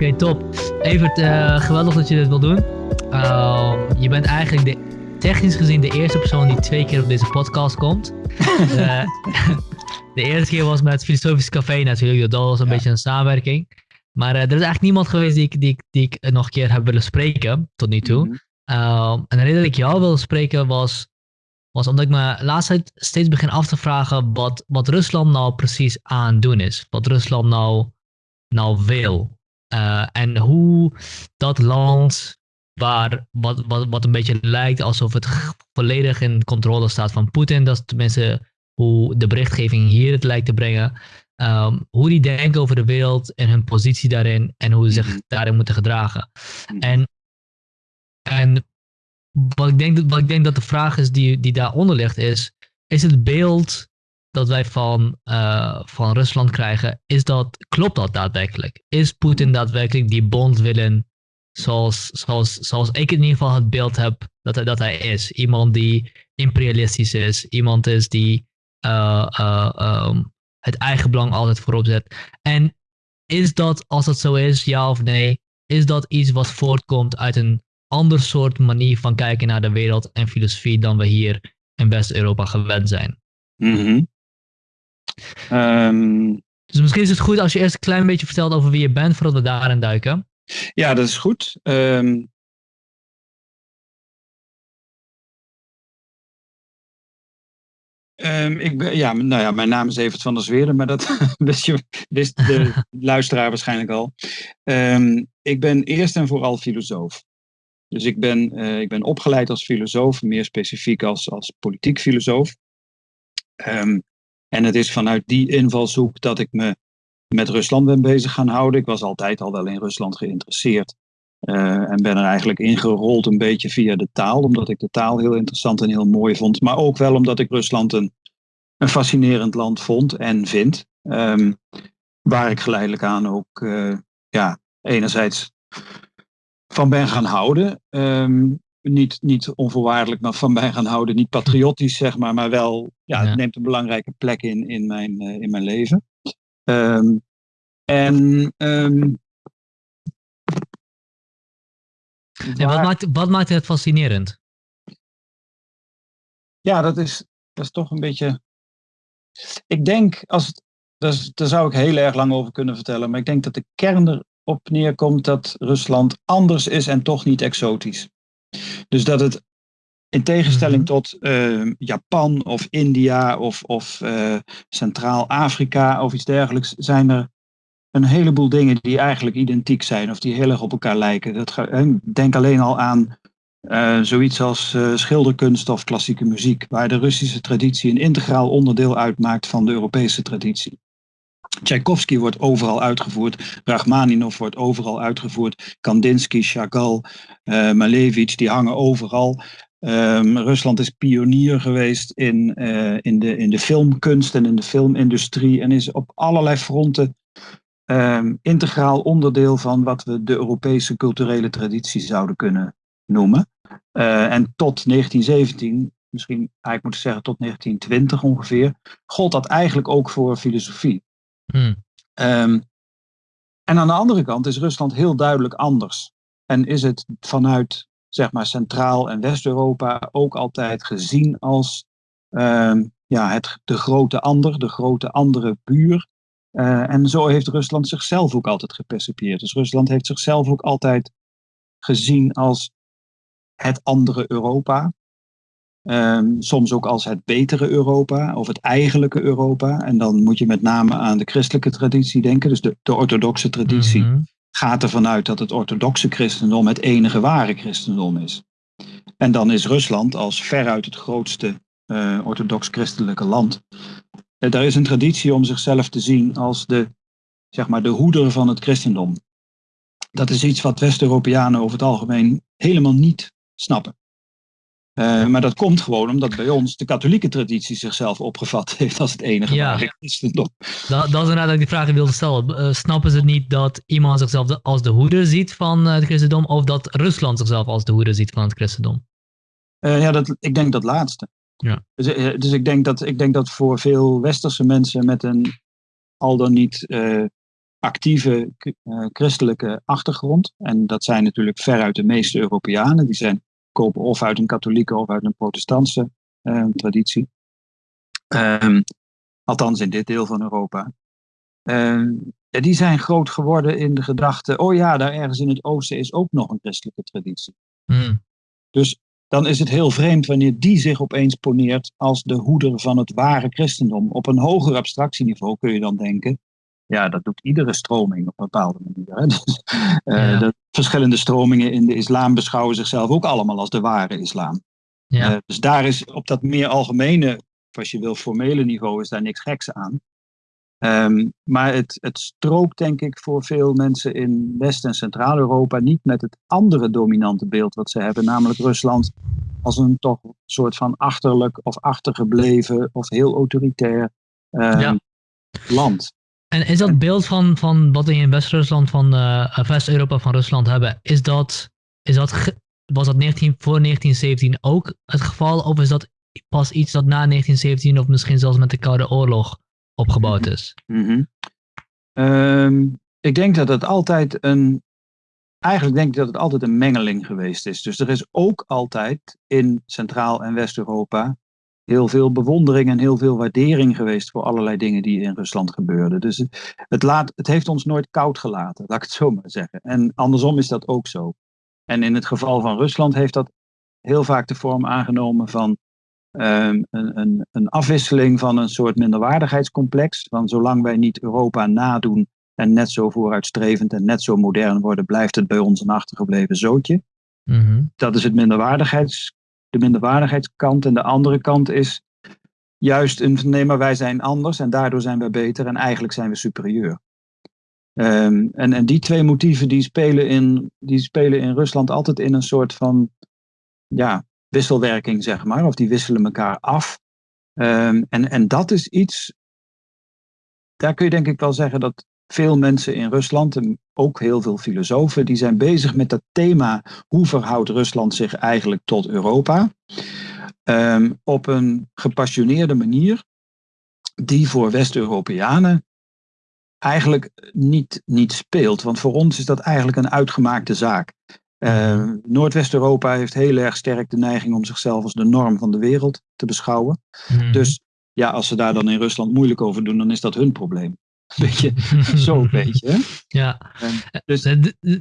Oké, top. Evert, uh, geweldig dat je dit wil doen. Uh, je bent eigenlijk de, technisch gezien de eerste persoon die twee keer op deze podcast komt. uh, de eerste keer was met het Filosofisch Café natuurlijk. Dat was een beetje een samenwerking. Maar er is eigenlijk niemand geweest die ik, die, die ik nog een keer heb willen spreken, tot nu toe. Mm -hmm. en de reden dat ik jou wilde spreken was, was omdat ik me laatst tijd steeds begin af te vragen wat, wat Rusland nou precies aan het doen is. Wat Rusland nou, nou wil. Uh, en hoe dat land, waar, wat, wat, wat een beetje lijkt alsof het volledig in controle staat van Poetin, dat is tenminste hoe de berichtgeving hier het lijkt te brengen. Um, hoe die denken over de wereld en hun positie daarin en hoe ze zich mhm. daarin moeten gedragen. Mhm. En, en wat, ik denk, wat ik denk dat de vraag is die, die daaronder ligt is, is het beeld dat wij van, uh, van Rusland krijgen, is dat, klopt dat daadwerkelijk? Is Poetin daadwerkelijk die bond willen zoals, zoals, zoals ik in ieder geval het beeld heb dat hij, dat hij is? Iemand die imperialistisch is, iemand is die uh, uh, um, het eigen belang altijd voorop zet. En is dat, als dat zo is, ja of nee, is dat iets wat voortkomt uit een ander soort manier van kijken naar de wereld en filosofie dan we hier in West-Europa gewend zijn? Mm Um, dus misschien is het goed als je eerst een klein beetje vertelt over wie je bent, voordat we daarin duiken. Ja, dat is goed. Um, Um, ik ben, ja, nou ja, mijn naam is Evert van der Zweerden, maar dat wist, je, wist de luisteraar waarschijnlijk al. Um, ik ben eerst en vooral filosoof. Dus ik ben, uh, ik ben opgeleid als filosoof, meer specifiek als, als politiek filosoof. Um, en het is vanuit die invalshoek dat ik me met Rusland ben bezig gaan houden. Ik was altijd al wel in Rusland geïnteresseerd. Uh, en ben er eigenlijk ingerold een beetje via de taal, omdat ik de taal heel interessant en heel mooi vond. Maar ook wel omdat ik Rusland een, een fascinerend land vond en vind. Um, waar ik geleidelijk aan ook uh, ja, enerzijds van ben gaan houden. Um, niet, niet onvoorwaardelijk maar van mij gaan houden. Niet patriotisch, zeg maar, maar wel, ja, het neemt een belangrijke plek in, in, mijn, uh, in mijn leven. Um, en um, ja, wat, maakt, wat maakt het fascinerend? Ja, dat is, dat is toch een beetje. Ik denk, als het, dus, daar zou ik heel erg lang over kunnen vertellen, maar ik denk dat de kern erop neerkomt dat Rusland anders is en toch niet exotisch. Dus dat het in tegenstelling mhm. tot uh, Japan of India of, of uh, Centraal-Afrika of iets dergelijks, zijn er een heleboel dingen die eigenlijk identiek zijn of die heel erg op elkaar lijken. Dat, denk alleen al aan uh, zoiets als schilderkunst of klassieke muziek, waar de Russische traditie een integraal onderdeel uitmaakt van de Europese traditie. Tchaikovsky wordt overal uitgevoerd, Rachmaninov wordt overal uitgevoerd, Kandinsky, Chagall, uh, Malevich, die hangen overal. Um, Rusland is pionier geweest in, uh, in, de, in de filmkunst en in de filmindustrie en is op allerlei fronten um, integraal onderdeel van wat we de Europese culturele traditie zouden kunnen noemen. Uh, en tot 1917, misschien eigenlijk moeten zeggen tot 1920 ongeveer, gold dat eigenlijk ook voor filosofie. Hmm. Um, en aan de andere kant is Rusland heel duidelijk anders. En is het vanuit zeg maar Centraal- en West-Europa ook altijd gezien als um, ja, het, de grote ander, de grote andere buur. Uh, en zo heeft Rusland zichzelf ook altijd gepercipieerd. Dus Rusland heeft zichzelf ook altijd gezien als het andere Europa. Um, soms ook als het betere Europa of het eigenlijke Europa. En dan moet je met name aan de christelijke traditie denken, dus de, de orthodoxe traditie. Mm -hmm. Gaat ervan uit dat het orthodoxe christendom het enige ware christendom is. En dan is Rusland als veruit het grootste uh, orthodox-christelijke land. Uh, daar is een traditie om zichzelf te zien als de, zeg maar, de hoeder van het christendom. Dat is iets wat West-Europeanen over het algemeen helemaal niet snappen. Uh, maar dat komt gewoon omdat bij ons de katholieke traditie zichzelf opgevat heeft als het enige ja. christendom. Dat, dat is inderdaad die vraag die ik wilde stellen. Uh, snappen ze niet dat iemand zichzelf de, als de hoeder ziet van uh, het christendom of dat Rusland zichzelf als de hoeder ziet van het christendom? ja, dat, ik denk dat laatste. Ja. Dus, dus ik, denk dat, ik denk dat voor veel westerse mensen met een al dan niet actieve christelijke achtergrond. En dat zijn natuurlijk veruit de meeste Europeanen. Die zijn, kopen of uit een katholieke of uit een protestantse traditie. Um, althans in dit deel van Europa. Uh, die zijn groot geworden in de gedachte, oh ja, daar ergens in het oosten is ook nog een christelijke traditie. Mm. Dus dan is het heel vreemd wanneer die zich opeens poneert als de hoeder van het ware christendom. Op een hoger abstractieniveau kun je dan denken, ja, dat doet iedere stroming op een bepaalde manier. Hè? Dus, uh, de verschillende stromingen in de islam beschouwen zichzelf ook allemaal als de ware islam. Ja. Uh, dus daar is op dat meer algemene, als je wil, formele niveau, is daar niks geks aan. Um, maar het, het strookt denk ik voor veel mensen in West- en Centraal-Europa niet met het andere dominante beeld wat ze hebben, namelijk Rusland als een toch soort van achterlijk of achtergebleven of heel autoritair um, Ja. land. En is dat beeld van, van wat we in West-Rusland, van eh, West-Europa van Rusland hebben, is dat, is dat was dat 19, voor 1917 ook het geval? Of is dat pas iets dat na 1917 of misschien zelfs met de Koude Oorlog opgebouwd is? Mhm. Ehm, ik denk dat het altijd een. Eigenlijk denk ik dat het altijd een mengeling geweest is. Dus er is ook altijd in Centraal- en West-Europa heel veel bewondering en heel veel waardering geweest voor allerlei dingen die in Rusland gebeurden. Dus het, laat, het heeft ons nooit koud gelaten, laat ik het zo maar zeggen. En andersom is dat ook zo. En in het geval van Rusland heeft dat heel vaak de vorm aangenomen van um, een, een, een, afwisseling van een soort minderwaardigheidscomplex. Van zolang wij niet Europa nadoen en net zo vooruitstrevend en net zo modern worden, blijft het bij ons een achtergebleven zootje. Mm -hmm. Dat is het minderwaardigheids, de minderwaardigheidskant. En de andere kant is juist een nee, maar wij zijn anders en daardoor zijn we beter en eigenlijk zijn we superieur. Um, en, en die twee motieven die spelen, in, die spelen in Rusland altijd in een soort van ja, wisselwerking, zeg maar. Of die wisselen elkaar af. Um, en, en dat is iets, daar kun je denk ik wel zeggen dat veel mensen in Rusland, en ook heel veel filosofen, die zijn bezig met dat thema hoe verhoudt Rusland zich eigenlijk tot Europa. Um, op een gepassioneerde manier die voor West-Europeanen eigenlijk niet, niet speelt. Want voor ons is dat eigenlijk een uitgemaakte zaak. Uh, Noordwest-Europa heeft heel erg sterk de neiging om zichzelf als de norm van de wereld te beschouwen. Mm. Dus ja, als ze daar dan in Rusland moeilijk over doen, dan is dat hun probleem. Beetje, zo een beetje. Ja. En, dus,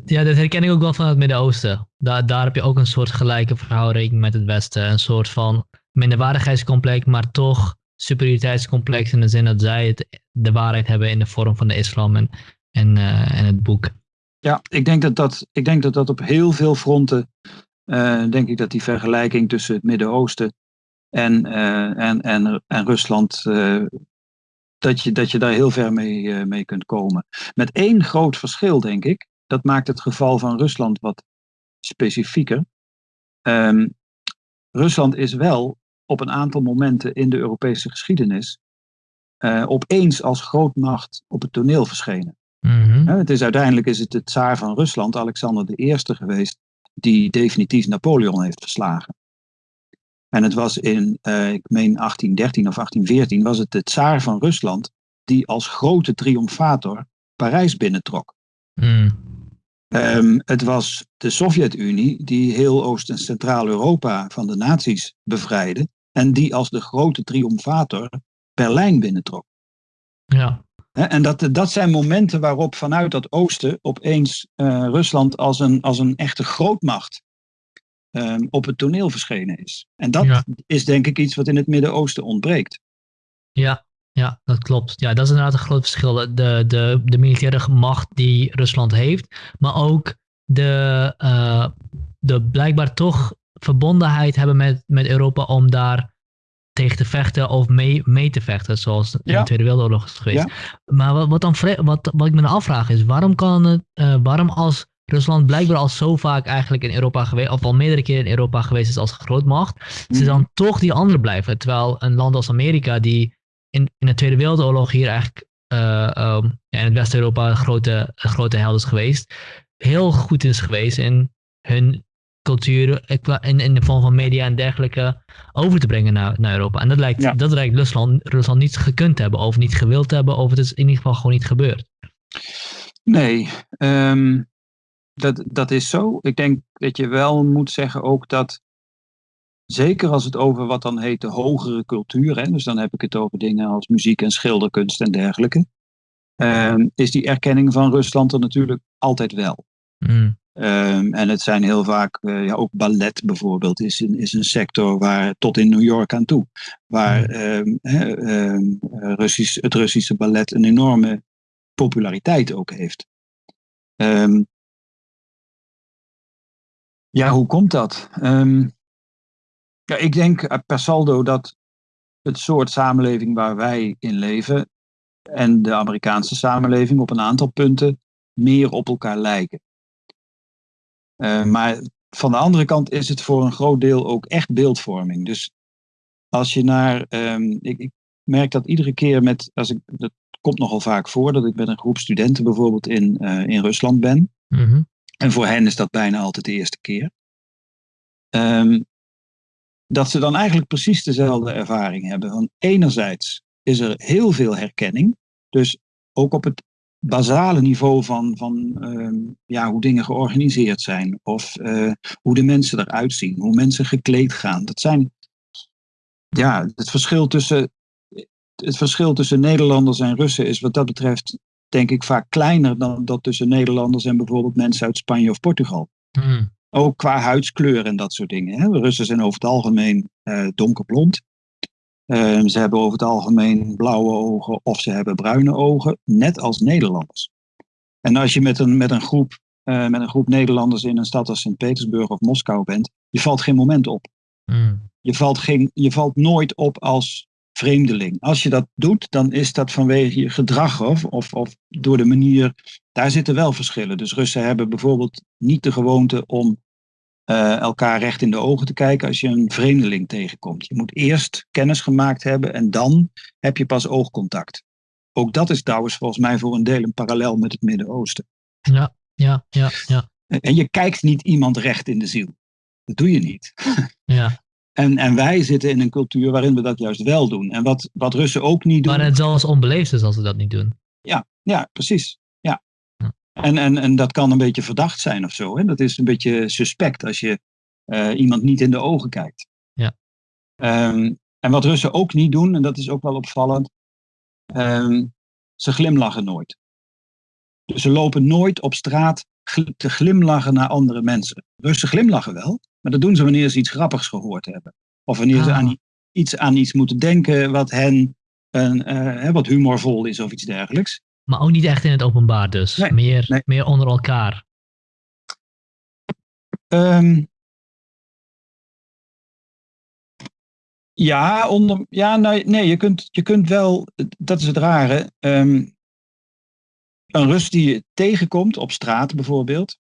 ja, dat herken ik ook wel van het Midden-Oosten. Daar, daar heb je ook een soort gelijke verhouding met het Westen. Een soort van minderwaardigheidscomplex, maar toch superioriteitscomplex in de zin dat zij het, de waarheid hebben in de vorm van de islam en, en, uh, en het boek. Ja, ik denk dat dat, ik denk dat, dat op heel veel fronten, uh, denk ik dat die vergelijking tussen het Midden-Oosten en, uh, en, en, en Rusland, dat, je, dat je daar heel ver mee, mee kunt komen. Met één groot verschil, denk ik, dat maakt het geval van Rusland wat specifieker. Um, Rusland is wel op een aantal momenten in de Europese geschiedenis opeens als grootmacht op het toneel verschenen. Mm -hmm. Het is, uiteindelijk is het de tsaar van Rusland, Alexander I, geweest, die definitief Napoleon heeft verslagen. En het was in, uh, ik meen 1813 of 1814, was het de tsaar van Rusland die als grote triomfator Parijs binnentrok. Mm. Um, het was de Sovjet-Unie die heel Oost- en Centraal-Europa van de nazi's bevrijdde en die als de grote triomfator Berlijn binnentrok. Ja. En dat, dat zijn momenten waarop vanuit dat oosten opeens uh, Rusland als een, als een echte grootmacht um, op het toneel verschenen is. En dat ja. is denk ik iets wat in het Midden-Oosten ontbreekt. Ja, ja, dat klopt. Ja, dat is inderdaad een groot verschil. De, de, de militaire macht die Rusland heeft, maar ook de, uh, de blijkbaar toch verbondenheid hebben met, met Europa om daar tegen te vechten of mee, mee te vechten, zoals in ja. de Tweede Wereldoorlog is geweest. Ja. Maar wat, wat, dan, wat, wat ik me afvraag is, waarom kan het, uh, waarom als Rusland blijkbaar al zo vaak eigenlijk in Europa geweest, of al meerdere keren in Europa geweest is als grootmacht, mm. ze dan toch die andere blijven. Terwijl een land als Amerika, die in, in de Tweede Wereldoorlog hier eigenlijk uh, um, ja, in het West-Europa een grote, grote held is geweest, heel goed is geweest in hun cultuur in, in de vorm van media en dergelijke over te brengen naar, naar Europa. En dat lijkt, Ja. dat lijkt Rusland, Rusland niet gekund te hebben of niet gewild te hebben of het is in ieder geval gewoon niet gebeurd. Nee, ehm, dat, dat is zo. Ik denk dat je wel moet zeggen ook dat, zeker als het over wat dan heet de hogere cultuur, hè, dus dan heb ik het over dingen als muziek en schilderkunst en dergelijke, ehm, is die erkenning van Rusland er natuurlijk altijd wel. Mm. Ehm, en het zijn heel vaak, eh, ja, ook ballet bijvoorbeeld, is een, is een sector waar tot in New York aan toe, waar hè, ehm, Russisch, het Russische ballet een enorme populariteit ook heeft. Ehm, ja, hoe komt dat? Ehm, ja, ik denk eh, per saldo dat het soort samenleving waar wij in leven en de Amerikaanse samenleving op een aantal punten meer op elkaar lijken. Eh, maar van de andere kant is het voor een groot deel ook echt beeldvorming. Dus als je naar. ehm, ik, ik merk dat iedere keer met. Als ik, dat komt nogal vaak voor dat ik met een groep studenten bijvoorbeeld in, eh, in Rusland ben. Mhm. En voor hen is dat bijna altijd de eerste keer. Ehm, dat ze dan eigenlijk precies dezelfde ervaring hebben. Want enerzijds is er heel veel herkenning. Dus ook op het basale niveau van, van ehm, ja, hoe dingen georganiseerd zijn. Of eh, hoe de mensen eruit zien. Hoe mensen gekleed gaan. Dat zijn ja, het verschil tussen. Het verschil tussen Nederlanders en Russen is wat dat betreft, denk ik, vaak kleiner dan dat tussen Nederlanders en bijvoorbeeld mensen uit Spanje of Portugal. Mm. Ook qua huidskleur en dat soort dingen. Hè. Russen zijn over het algemeen eh, donkerblond. Eh, ze hebben over het algemeen blauwe ogen of ze hebben bruine ogen, net als Nederlanders. En als je met een, met een, groep, eh, met een groep Nederlanders in een stad als Sint-Petersburg of Moskou bent, je valt geen moment op. Mm. Je valt, geen, je valt nooit op als vreemdeling. Als je dat doet, dan is dat vanwege je gedrag of, of, of door de manier. Daar zitten wel verschillen. Dus Russen hebben bijvoorbeeld niet de gewoonte om eh, elkaar recht in de ogen te kijken als je een vreemdeling tegenkomt. Je moet eerst kennis gemaakt hebben en dan heb je pas oogcontact. Ook dat is trouwens volgens mij voor een deel een parallel met het Midden-Oosten. Ja, ja, ja, ja. En je kijkt niet iemand recht in de ziel. Dat doe je niet. ja. En, en wij zitten in een cultuur waarin we dat juist wel doen. En wat, wat Russen ook niet doen. Maar het zelfs onbeleefd is als ze dat niet doen. Ja, ja precies. Ja. Ja. En, en, en dat kan een beetje verdacht zijn of zo. Hè? Dat is een beetje suspect als je eh, iemand niet in de ogen kijkt. Ja. Ehm, en wat Russen ook niet doen, en dat is ook wel opvallend, ehm, ze glimlachen nooit. Dus ze lopen nooit op straat te glimlachen naar andere mensen. Russen glimlachen wel, maar dat doen ze wanneer ze iets grappigs gehoord hebben. Of wanneer ze Ah. aan iets, aan iets moeten denken wat hen een, eh, wat humorvol is of iets dergelijks. Maar ook niet echt in het openbaar dus. Nee, meer, nee. meer onder elkaar. Ehm, ja, onder, ja nou, nee, je kunt, je kunt wel, dat is het rare. ehm, een Rus die je tegenkomt op straat bijvoorbeeld,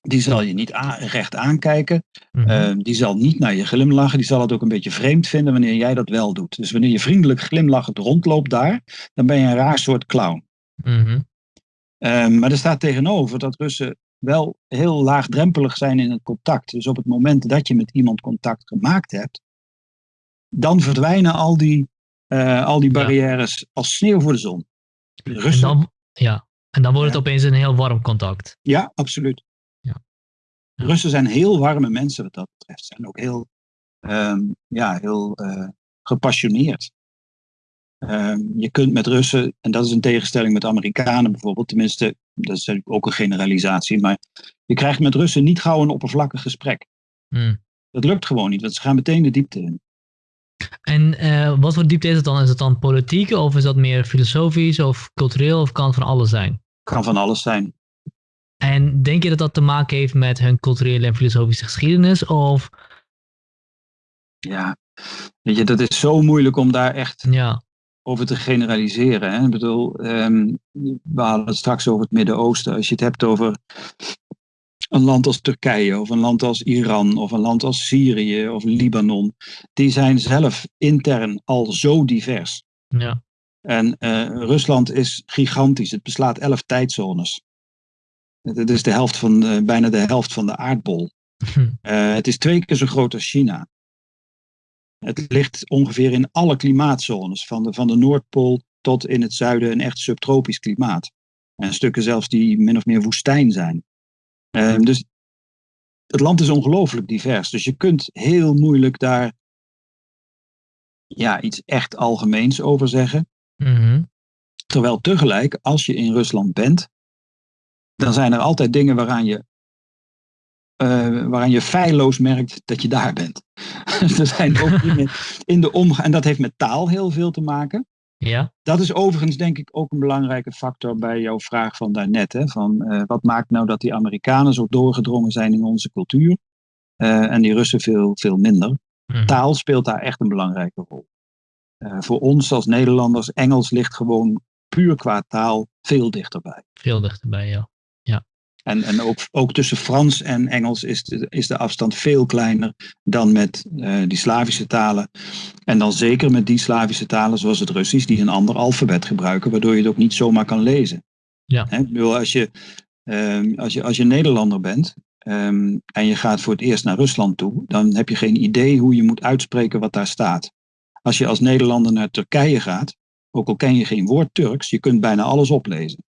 die zal je niet recht aankijken. Mhm. Ehm, die zal niet naar je glimlachen. Die zal het ook een beetje vreemd vinden wanneer jij dat wel doet. Dus wanneer je vriendelijk glimlachend rondloopt daar, dan ben je een raar soort clown. Mhm. Ehm, maar er staat tegenover dat Russen wel heel laagdrempelig zijn in het contact. Dus op het moment dat je met iemand contact gemaakt hebt, dan verdwijnen al die, eh, al die Ja. barrières als sneeuw voor de zon. En Russen, dan, ja. en dan wordt het Ja. opeens een heel warm contact. ja, absoluut. Russen zijn heel warme mensen wat dat betreft. Zijn ook heel, ehm, ja, heel eh, gepassioneerd. Ehm, je kunt met Russen, en dat is een tegenstelling met Amerikanen bijvoorbeeld, tenminste, dat is ook een generalisatie, maar je krijgt met Russen niet gauw een oppervlakkig gesprek. Mm. Dat lukt gewoon niet, want ze gaan meteen de diepte in. En eh, wat voor diepte is het dan? Is het dan politiek of is dat meer filosofisch of cultureel of kan het van alles zijn? Kan van alles zijn. En denk je dat dat te maken heeft met hun culturele en filosofische geschiedenis? Of Ja, weet je, dat is zo moeilijk om daar echt ja, over te generaliseren. Hè? Ik bedoel, ehm, we hadden het straks over het Midden-Oosten. Als je het hebt over een land als Turkije of een land als Iran of een land als Syrië of Libanon, die zijn zelf intern al zo divers. ja, En eh, Rusland is gigantisch. Het beslaat elf tijdzones. Het is de helft van, de- bijna de helft van de aardbol. Eh, het is twee keer zo groot als China. Het ligt ongeveer in alle klimaatzones, van de, van de Noordpool tot in het zuiden een echt subtropisch klimaat. En stukken zelfs die min of meer woestijn zijn. Ehm, dus het land is ongelooflijk divers. Dus je kunt heel moeilijk daar ja, iets echt algemeens over zeggen. Mhm. Terwijl tegelijk, als je in Rusland bent, dan zijn er altijd dingen waaraan je, uh, waaraan je feilloos merkt dat je daar bent. er zijn ook dingen in de omgang, en dat heeft met taal heel veel te maken. Ja. Dat is overigens denk ik ook een belangrijke factor bij jouw vraag van daarnet. Hè, van uh, wat maakt nou dat die Amerikanen zo doorgedrongen zijn in onze cultuur uh, en die Russen veel, veel minder. Mhm. Taal speelt daar echt een belangrijke rol. Uh, voor ons als Nederlanders, Engels ligt gewoon puur qua taal veel dichterbij. Veel dichterbij, ja. En, en ook, ook tussen Frans en Engels is de, is de afstand veel kleiner dan met uh, die Slavische talen. En dan zeker met die Slavische talen zoals het Russisch, die een ander alfabet gebruiken, waardoor je het ook niet zomaar kan lezen. Ja. Ik bedoel, als, je, um, als, je, als je Nederlander bent um, en je gaat voor het eerst naar Rusland toe, dan heb je geen idee hoe je moet uitspreken wat daar staat. Als je als Nederlander naar Turkije gaat, ook al ken je geen woord Turks, je kunt bijna alles oplezen.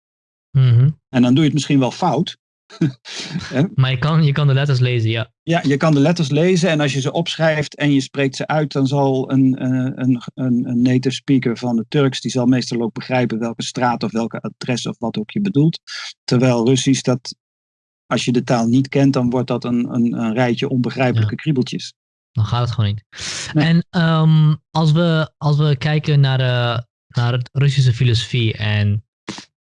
Mm -hmm. En dan doe je het misschien wel fout. maar je kan, je kan de letters lezen, ja. Ja, je kan de letters lezen en als je ze opschrijft en je spreekt ze uit, dan zal een, een, een, een native speaker van de Turks, die zal meestal ook begrijpen welke straat of welke adres of wat ook je bedoelt. Terwijl Russisch, dat, als je de taal niet kent, dan wordt dat een, een, een rijtje onbegrijpelijke ja. kriebeltjes. Dan gaat het gewoon niet. Nee. En um, als, we, als we kijken naar, de, naar het Russische filosofie en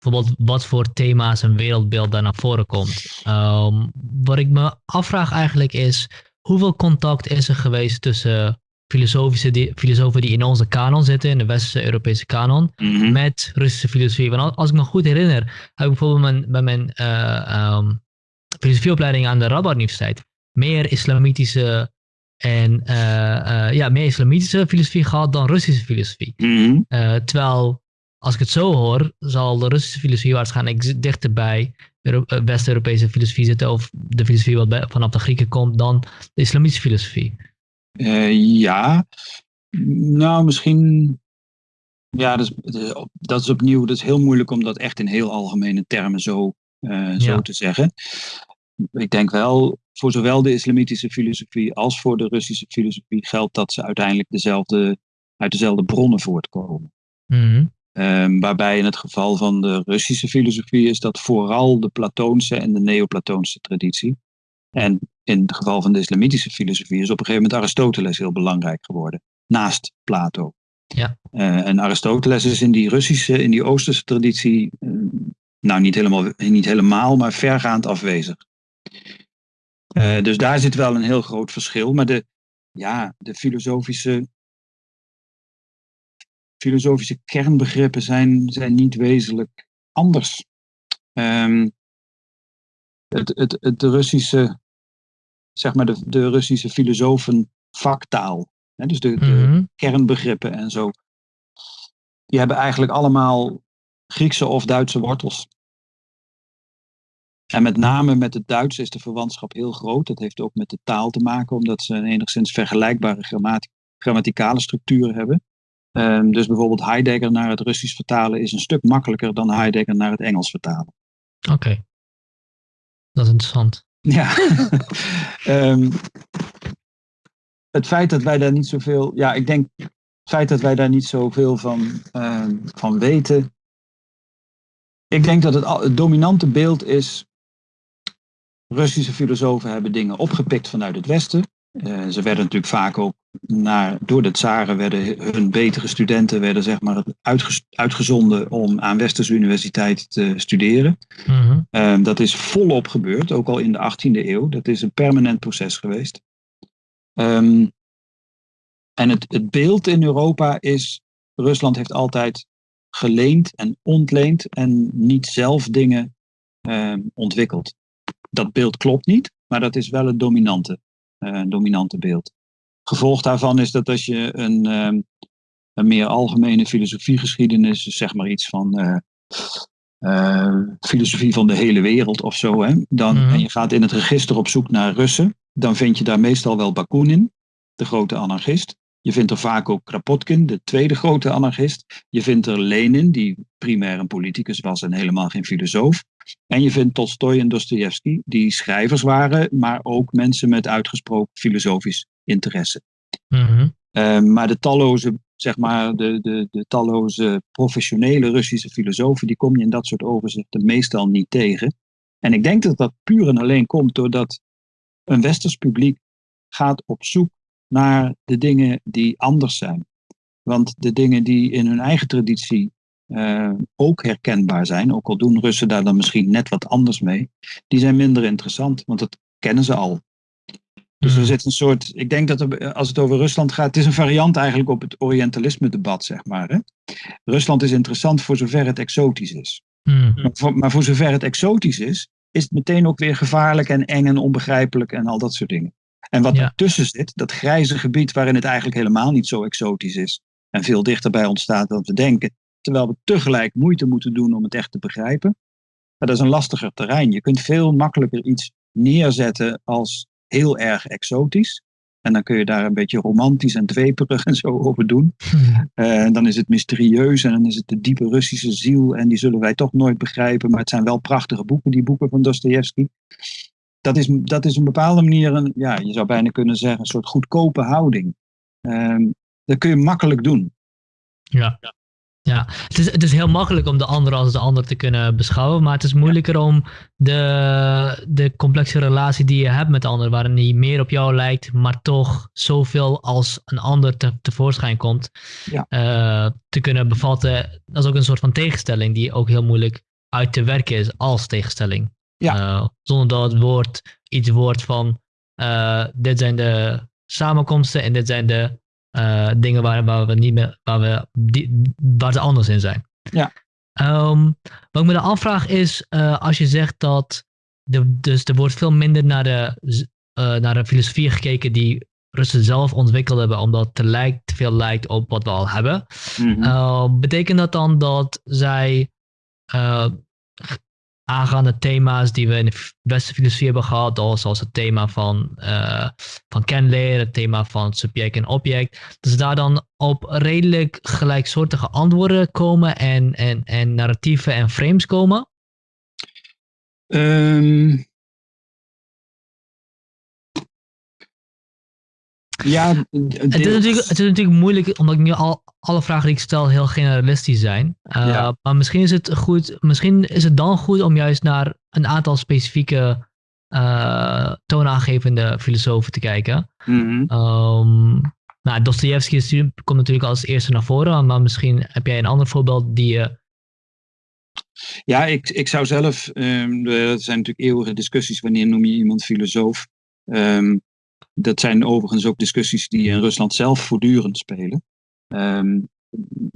bijvoorbeeld wat voor thema's en wereldbeeld daar naar voren komt. Um, wat ik me afvraag eigenlijk is, hoeveel contact is er geweest tussen filosofische die, filosofen die in onze kanon zitten, in de westerse Europese kanon, Mhm. mm -hmm. met Russische filosofie? Want als ik me goed herinner, heb ik bijvoorbeeld mijn, bij mijn uh, um, filosofieopleiding aan de Radboud Universiteit meer islamitische en uh, uh, ja, meer islamitische filosofie gehad dan Russische filosofie. Mm -hmm. uh, terwijl, als ik het zo hoor, zal de Russische filosofie waarschijnlijk dichter bij de West-Europese filosofie zitten, of de filosofie wat vanaf de Grieken komt, dan de islamitische filosofie. ja, nou misschien. Ja, dat is, dat is opnieuw, dat is heel moeilijk om dat echt in heel algemene termen zo, zo ja. te zeggen. Ik denk wel, voor zowel de islamitische filosofie als voor de Russische filosofie geldt dat ze uiteindelijk dezelfde, uit dezelfde bronnen voortkomen. Mm -hmm. Um, waarbij in het geval van de Russische filosofie is dat vooral de Platoonse en de Neoplatoonse traditie. En in het geval van de islamitische filosofie is op een gegeven moment Aristoteles heel belangrijk geworden, naast Plato. Ja. Uh, en Aristoteles is in die Russische, in die Oosterse traditie, uh, nou niet helemaal, niet helemaal, maar vergaand afwezig. Uh, dus daar zit wel een heel groot verschil. Maar de, ja, de filosofische, filosofische kernbegrippen zijn, zijn niet wezenlijk anders. Um, het, het, het de Russische, zeg maar de, de Russische filosofen vaktaal, hè, dus de, de mm -hmm. kernbegrippen en zo, die hebben eigenlijk allemaal Griekse of Duitse wortels. En met name met het Duits is de verwantschap heel groot. Dat heeft ook met de taal te maken, omdat ze een enigszins vergelijkbare grammati grammaticale structuren hebben. Um, dus bijvoorbeeld Heidegger naar het Russisch vertalen is een stuk makkelijker dan Heidegger naar het Engels vertalen. Oké, okay. dat is interessant. Ja. um, het feit dat wij daar niet zoveel, ja, ik denk het feit dat wij daar niet zoveel van, um, van weten. Ik denk dat het, het dominante beeld is Russische filosofen hebben dingen opgepikt vanuit het Westen. Uh, ze werden natuurlijk vaak ook naar, door de tsaren werden hun betere studenten werden zeg maar uitgezonden om aan Westerse universiteiten te studeren. -hmm. uh, dat is volop gebeurd, ook al in de 18e eeuw. Dat is een permanent proces geweest. Um, en het, het beeld in Europa is, Rusland heeft altijd geleend en ontleend en niet zelf dingen uh, ontwikkeld dat beeld klopt niet, maar dat is wel het dominante, uh, dominante beeld. Gevolg daarvan is dat als je een, uh, een meer algemene filosofiegeschiedenis, zeg maar iets van uh, filosofie van de hele wereld of zo, hè, dan, Mhm. en je gaat in het register op zoek naar Russen, dan vind je daar meestal wel Bakunin, de grote anarchist. Je vindt er vaak ook Kropotkin, de tweede grote anarchist. Je vindt er Lenin, die primair een politicus was en helemaal geen filosoof. En je vindt Tolstoy en Dostoevsky, die schrijvers waren, maar ook mensen met uitgesproken filosofisch interesse. Mhm. Uh, maar de talloze, zeg maar, de, de, de talloze professionele Russische filosofen, die kom je in dat soort overzichten meestal niet tegen. En ik denk dat dat puur en alleen komt doordat een westers publiek gaat op zoek naar de dingen die anders zijn. Want de dingen die in hun eigen traditie uh, ook herkenbaar zijn, ook al doen Russen daar dan misschien net wat anders mee, die zijn minder interessant, want dat kennen ze al. Dus er zit een soort, ik denk dat er, als het over Rusland gaat, het is een variant eigenlijk op het Orientalisme-debat, zeg maar. Hè? Rusland is interessant voor zover het exotisch is. Mm. Maar, voor, maar voor zover het exotisch is, is het meteen ook weer gevaarlijk en eng en onbegrijpelijk en al dat soort dingen. En wat Ja. ertussen zit, dat grijze gebied waarin het eigenlijk helemaal niet zo exotisch is en veel dichterbij ontstaat dan we denken, terwijl we tegelijk moeite moeten doen om het echt te begrijpen, maar dat is een lastiger terrein. Je kunt veel makkelijker iets neerzetten als heel erg exotisch. En dan kun je daar een beetje romantisch en dweperig en zo over doen. Eh, En dan is het mysterieus en dan is het de diepe Russische ziel. En die zullen wij toch nooit begrijpen. Maar het zijn wel prachtige boeken, die boeken van Dostoevsky. Dat is, dat is op een bepaalde manier, een, ja, je zou bijna kunnen zeggen, een soort goedkope houding. Ehm, dat kun je makkelijk doen. Ja. Ja, het is, het is heel makkelijk om de ander als de ander te kunnen beschouwen, maar het is moeilijker om de, de complexe relatie die je hebt met de ander, waarin die meer op jou lijkt, maar toch zoveel als een ander te, tevoorschijn komt, Ja. eh, te kunnen bevatten. Dat is ook een soort van tegenstelling die ook heel moeilijk uit te werken is als tegenstelling. Ja. Eh, zonder dat het woord iets wordt van, eh, dit zijn de samenkomsten en dit zijn de eh, dingen waar, waar we niet meer, waar we die, waar ze anders in zijn. Ja. Ehm, wat ik me dan afvraag is, eh, als je zegt dat de, dus er wordt veel minder naar de, eh, naar de filosofie gekeken die Russen zelf ontwikkeld hebben, omdat het te, lijkt, te veel lijkt op wat we al hebben. Mhm. Uh, betekent dat dan dat zij aangaande thema's die we in de westerse filosofie hebben gehad, al- zoals het thema van, uh, van kenleren, het thema van subject en object, dat ze daar dan op redelijk gelijksoortige antwoorden komen en, en, en narratieven en frames komen? Ehm, ja, Het is, natuurlijk, het is natuurlijk moeilijk, omdat ik nu al alle vragen die ik stel heel generalistisch zijn. Uh, Ja. Maar misschien is, het goed, misschien is het dan goed om juist naar een aantal specifieke uh, toonaangevende filosofen te kijken. Mhm. Um, nou, Dostoevsky komt natuurlijk als eerste naar voren, maar misschien heb jij een ander voorbeeld die je. Ja, ik, ik zou zelf, ehm, er zijn natuurlijk eeuwige discussies wanneer noem je iemand filosoof. Ehm, dat zijn overigens ook discussies die in Rusland zelf voortdurend spelen. Ehm,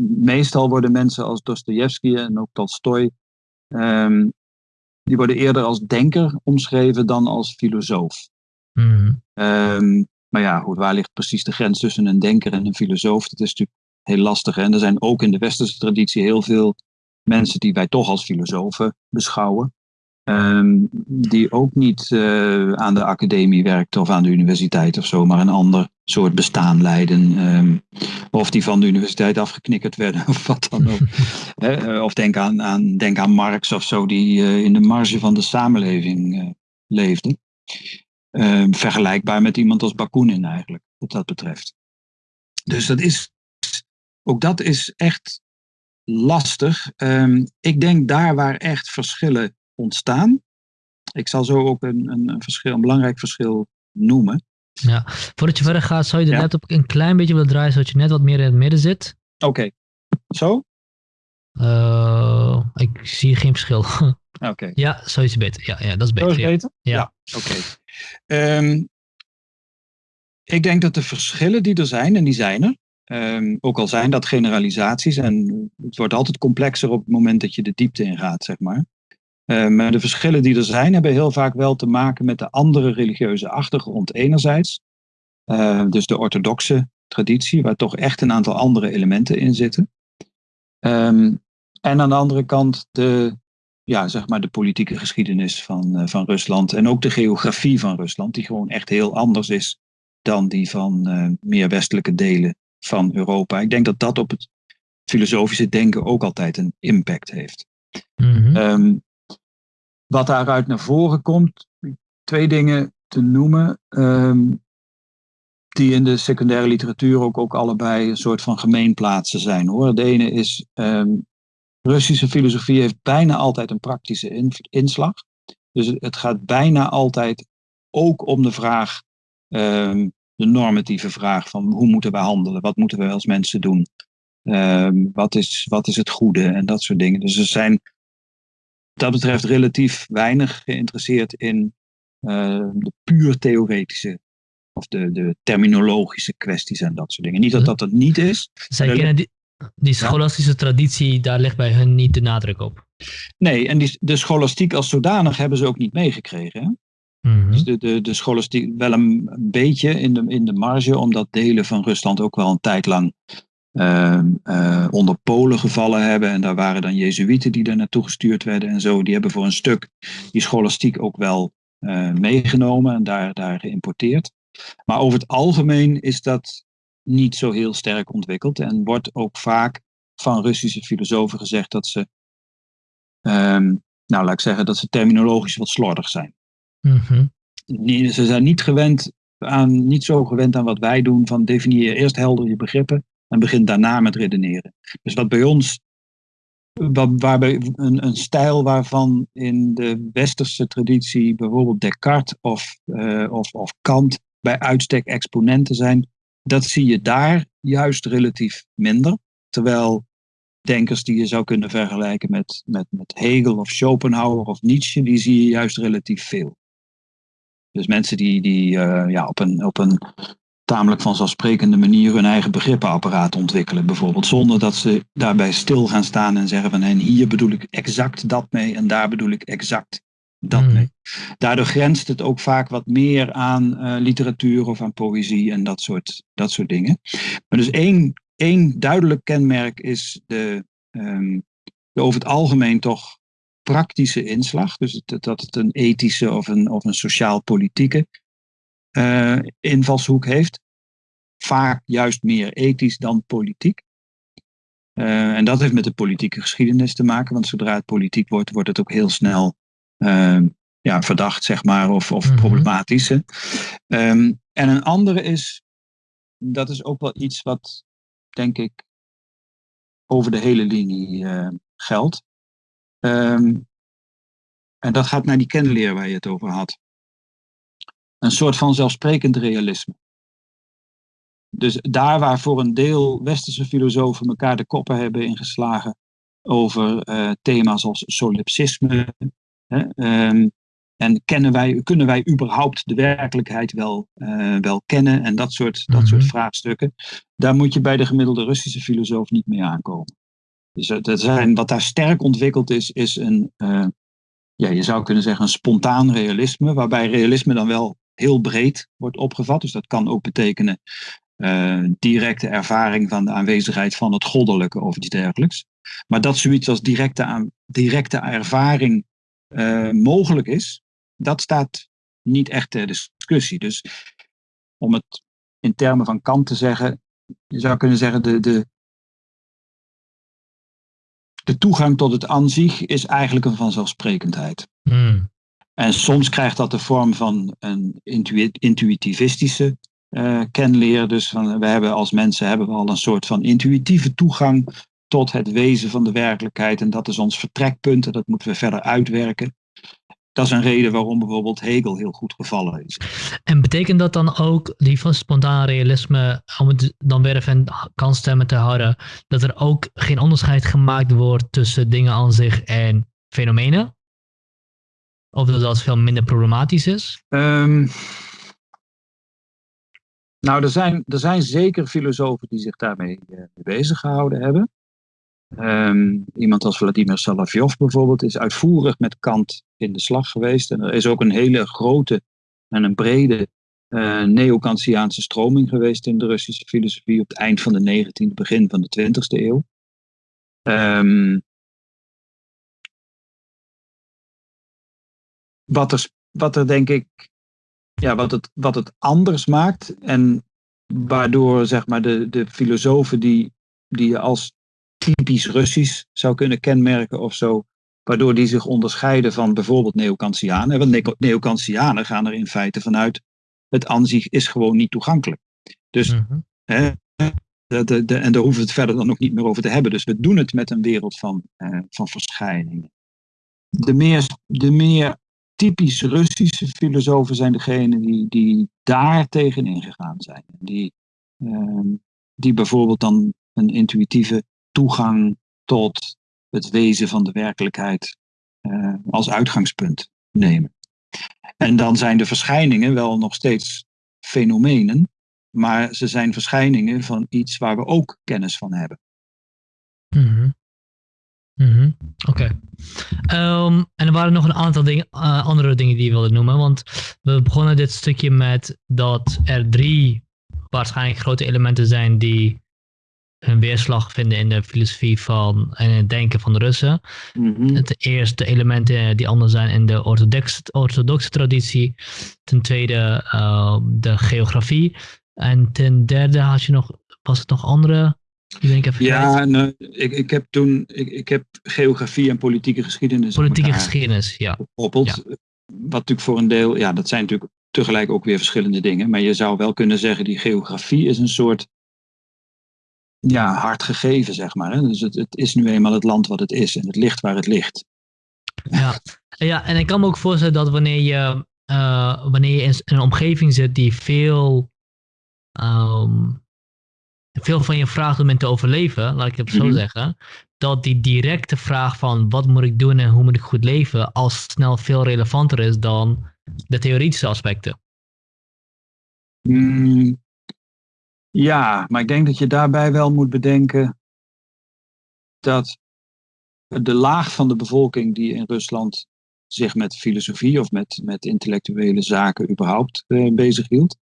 meestal worden mensen als Dostoevsky en ook Tolstoy, ehm, die worden eerder als denker omschreven dan als filosoof. Hmm, Ehm, maar ja, goed, waar ligt precies de grens tussen een denker en een filosoof? Dat is natuurlijk heel lastig. hè. En er zijn ook in de westerse traditie heel veel mensen die wij toch als filosofen beschouwen. Ehm, die ook niet eh, aan de academie werkten of aan de universiteit of zo, maar een ander soort bestaan leiden. ehm, of die van de universiteit afgeknikkerd werden of wat dan ook. Eh, of denk aan, aan, denk aan Marx of zo, die eh, in de marge van de samenleving leefde. Eh, vergelijkbaar met iemand als Bakunin eigenlijk, wat dat betreft. Dus dat is, ook dat is echt lastig. Ehm, ik denk daar waar echt verschillen ontstaan. Ik zal zo ook een, een, verschil, een belangrijk verschil noemen. Ja. Voordat je verder gaat, zou je de Ja. laptop een klein beetje willen draaien, zodat je net wat meer in het midden zit? Oké, zo? Uh, ik zie geen verschil. Oké. ja, zo is het beter. Ja, ja dat is Zo beter. ja. beter? Ja. Oké. Ehm, ik denk dat de verschillen die er zijn, en die zijn er, ehm, ook al zijn dat generalisaties, en het wordt altijd complexer op het moment dat je de diepte ingaat, zeg maar. Eh, maar de verschillen die er zijn, hebben heel vaak wel te maken met de andere religieuze achtergrond enerzijds. Eh, dus de orthodoxe traditie, waar toch echt een aantal andere elementen in zitten. Ehm, en aan de andere kant de, ja, zeg maar de politieke geschiedenis van, eh, van Rusland en ook de geografie van Rusland, die gewoon echt heel anders is dan die van meer westelijke delen van Europa. Ik denk dat dat op het filosofische denken ook altijd een impact heeft. Um, wat daaruit naar voren komt, twee dingen te noemen, um, die in de secundaire literatuur ook, ook allebei een soort van gemeenplaatsen zijn. Hoor. De ene is, um, Russische filosofie heeft bijna altijd een praktische in, inslag. Dus het gaat bijna altijd ook om de vraag, um, de normatieve vraag van hoe moeten we handelen, wat moeten we als mensen doen, wat, is, wat is het goede en dat soort dingen. Dus er zijn dat betreft relatief weinig geïnteresseerd in uh, de puur theoretische of de, de terminologische kwesties en dat soort dingen. Niet dat dat het niet is. Zij kennen die, die scholastische ja. traditie, daar ligt bij hun niet de nadruk op. Nee, en die, de scholastiek als zodanig hebben ze ook niet meegekregen. Mm -hmm. Dus de, de, de scholastiek wel een, een beetje in de, in de marge, omdat delen van Rusland ook wel een tijd lang onder Polen gevallen hebben. En daar waren dan Jezuïeten die daar naartoe gestuurd werden en zo. Die hebben voor een stuk die scholastiek ook wel uh, meegenomen en daar, daar geïmporteerd. Maar over het algemeen is dat niet zo heel sterk ontwikkeld. En wordt ook vaak van Russische filosofen gezegd dat ze, um, nou laat ik zeggen, dat ze terminologisch wat slordig zijn. Mm -hmm. Ze zijn niet gewend aan, niet zo gewend aan wat wij doen van definieer eerst helder je begrippen en begin daarna met redeneren. Dus wat bij ons, wat, waarbij een, een stijl waarvan in de westerse traditie bijvoorbeeld Descartes of, uh, of, of Kant bij uitstek exponenten zijn, dat zie je daar juist relatief minder. Terwijl denkers die je zou kunnen vergelijken met, met, met Hegel of Schopenhauer of Nietzsche, die zie je juist relatief veel. Dus mensen die, die uh, ja, op, een, op een tamelijk vanzelfsprekende manier hun eigen begrippenapparaat ontwikkelen, bijvoorbeeld, zonder dat ze daarbij stil gaan staan en zeggen van en hier bedoel ik exact dat mee en daar bedoel ik exact dat Mm. mee. Daardoor grenst het ook vaak wat meer aan uh, literatuur of aan poëzie en dat soort, dat soort dingen. Maar dus één, één duidelijk kenmerk is de, um, de over het algemeen toch praktische inslag. Dus dat het een ethische of een, of een sociaal-politieke uh, invalshoek heeft. Vaak juist meer ethisch dan politiek. Uh, en dat heeft met de politieke geschiedenis te maken, want zodra het politiek wordt, wordt het ook heel snel uh, ja, verdacht, zeg maar, of, of Mhm. problematisch. hè. Um, en een andere is, dat is ook wel iets wat, denk ik, over de hele linie geldt. Um, en dat gaat naar die kennenleer waar je het over had. Een soort van zelfsprekend realisme. Dus daar waar voor een deel westerse filosofen elkaar de koppen hebben ingeslagen over uh, thema's als solipsisme. Hè, um, en kennen wij, kunnen wij überhaupt de werkelijkheid wel, uh, wel kennen en dat soort, dat Mhm. soort vraagstukken. Daar moet je bij de gemiddelde Russische filosoof niet mee aankomen. Dus het zijn, wat daar sterk ontwikkeld is, is een, uh, ja, je zou kunnen zeggen, een spontaan realisme, waarbij realisme dan wel heel breed wordt opgevat. Dus dat kan ook betekenen uh, directe ervaring van de aanwezigheid van het goddelijke of iets dergelijks. Maar dat zoiets als directe, aan, directe ervaring uh, mogelijk is, dat staat niet echt ter discussie. Dus om het in termen van Kant te zeggen, je zou kunnen zeggen, de, de, de toegang tot het aan zich is eigenlijk een vanzelfsprekendheid. Mm. En soms krijgt dat de vorm van een intu intuïtivistische uh, kenleer. Dus van, we hebben als mensen hebben we al een soort van intuïtieve toegang tot het wezen van de werkelijkheid. En dat is ons vertrekpunt en dat moeten we verder uitwerken. Dat is een reden waarom bijvoorbeeld Hegel heel goed gevallen is. En betekent dat dan ook, die van spontaan realisme, om het dan weer even kanstemmen te houden, dat er ook geen onderscheid gemaakt wordt tussen dingen aan zich en fenomenen? Of dat dat veel minder problematisch is? Um, nou, er zijn, er zijn zeker filosofen die zich daarmee uh, bezig gehouden hebben. Um, iemand als Vladimir Salavjov bijvoorbeeld is uitvoerig met Kant in de slag geweest. En er is ook een hele grote en een brede uh, neo-Kantiaanse stroming geweest in de Russische filosofie op het eind van de 19e, begin van de 20e eeuw. Um, wat, er, wat er denk ik ja, wat, het, wat het anders maakt. En waardoor zeg maar, de, de filosofen die, die je als typisch Russisch zou kunnen kenmerken of zo, waardoor die zich onderscheiden van bijvoorbeeld Neokantianen. Want Neokantianen gaan er in feite vanuit, het aanzicht is gewoon niet toegankelijk. Dus, mhm. hè, de, de, de, en daar hoeven we het verder dan ook niet meer over te hebben. Dus we doen het met een wereld van, eh, van verschijningen. De meer, de meer typisch Russische filosofen zijn degenen die, die daar tegen ingegaan zijn. Die, ehm, die bijvoorbeeld dan een intuïtieve toegang tot het wezen van de werkelijkheid uh, als uitgangspunt nemen. En dan zijn de verschijningen wel nog steeds fenomenen, maar ze zijn verschijningen van iets waar we ook kennis van hebben. Mm Mm Oké. Ehm, en er waren nog een aantal dingen, uh, andere dingen die je wilde noemen. Want we begonnen dit stukje met dat er drie waarschijnlijk grote elementen zijn die hun weerslag vinden in de filosofie van en het denken van de Russen. Mm Het eerste elementen die anders zijn in de orthodoxe, orthodoxe traditie. Ten tweede uh, de geografie. En ten derde had je nog, was het nog andere ja, nou, ik, ik heb toen, ik, ik heb geografie en politieke geschiedenis. Politieke geschiedenis, ja. Gekoppeld. Ja. Wat natuurlijk voor een deel, ja, dat zijn natuurlijk tegelijk ook weer verschillende dingen. Maar je zou wel kunnen zeggen, die geografie is een soort, ja, hard gegeven, zeg maar. Hè? Dus het, het is nu eenmaal het land wat het is en het ligt waar het ligt. Ja, ja en ik kan me ook voorstellen dat wanneer je, uh, wanneer je in een omgeving zit die veel um, veel van je vraagt om in te overleven, laat ik het zo mhm. zeggen, dat die directe vraag van wat moet ik doen en hoe moet ik goed leven, al snel veel relevanter is dan de theoretische aspecten. Mm, ja, maar ik denk dat je daarbij wel moet bedenken dat de laag van de bevolking die in Rusland zich met filosofie of met, met intellectuele zaken überhaupt uh, bezighield,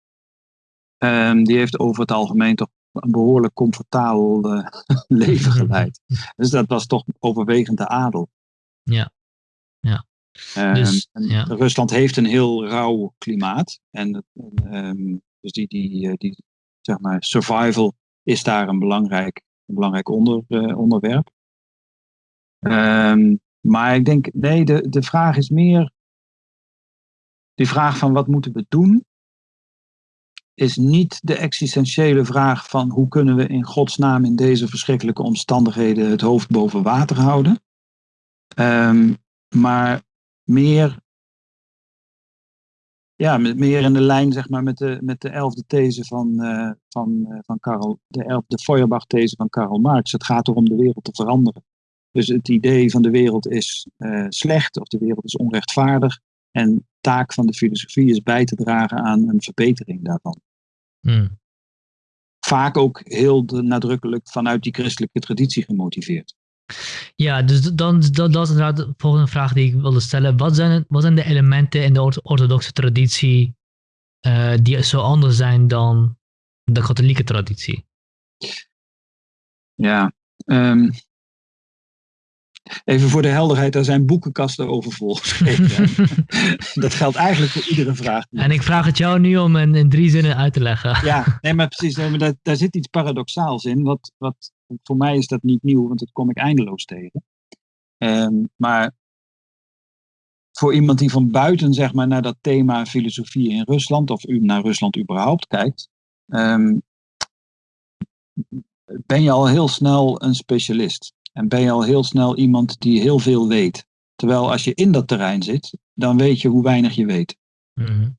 um, die heeft over het algemeen toch een behoorlijk comfortabel uh, leven geleid. Dus dat was toch overwegend de adel. Ja. ja. Um, dus, ja. Rusland heeft een heel rauw klimaat. En um, dus die, die, eh, die zeg maar, survival is daar een belangrijk, een belangrijk onder, uh, onderwerp. Um, maar ik denk, nee, de, de vraag is meer die vraag van wat moeten we doen? Is niet de existentiële vraag van hoe kunnen we in godsnaam in deze verschrikkelijke omstandigheden het hoofd boven water houden. Um, maar meer, ja, meer in de lijn zeg maar, met, de, met de elfde these van, uh, van, uh, van Karl, de, elf, de Feuerbach-these van Karl Marx. Het gaat erom de wereld te veranderen. Dus het idee van de wereld is uh, slecht of de wereld is onrechtvaardig. En taak van de filosofie is bij te dragen aan een verbetering daarvan. Hmm. Vaak ook heel nadrukkelijk vanuit die christelijke traditie gemotiveerd. Ja, dus dan, dat, dat is inderdaad de volgende vraag die ik wilde stellen. Wat zijn, wat zijn de elementen in de orthodoxe traditie uh, die zo anders zijn dan de katholieke traditie? Ja, um, Even voor de helderheid, daar zijn boekenkasten over volgeschreven. dat geldt eigenlijk voor iedere vraag. En ik vraag het jou nu om in, in drie zinnen uit te leggen. ja, nee, maar precies. Nee, maar daar, daar zit iets paradoxaals in. Wat, wat, voor mij is dat niet nieuw, want dat kom ik eindeloos tegen. Um, maar voor iemand die van buiten zeg maar, naar dat thema filosofie in Rusland, of naar Rusland überhaupt kijkt, um, ben je al heel snel een specialist. En ben je al heel snel iemand die heel veel weet. Terwijl als je in dat terrein zit, dan weet je hoe weinig je weet. Mhm.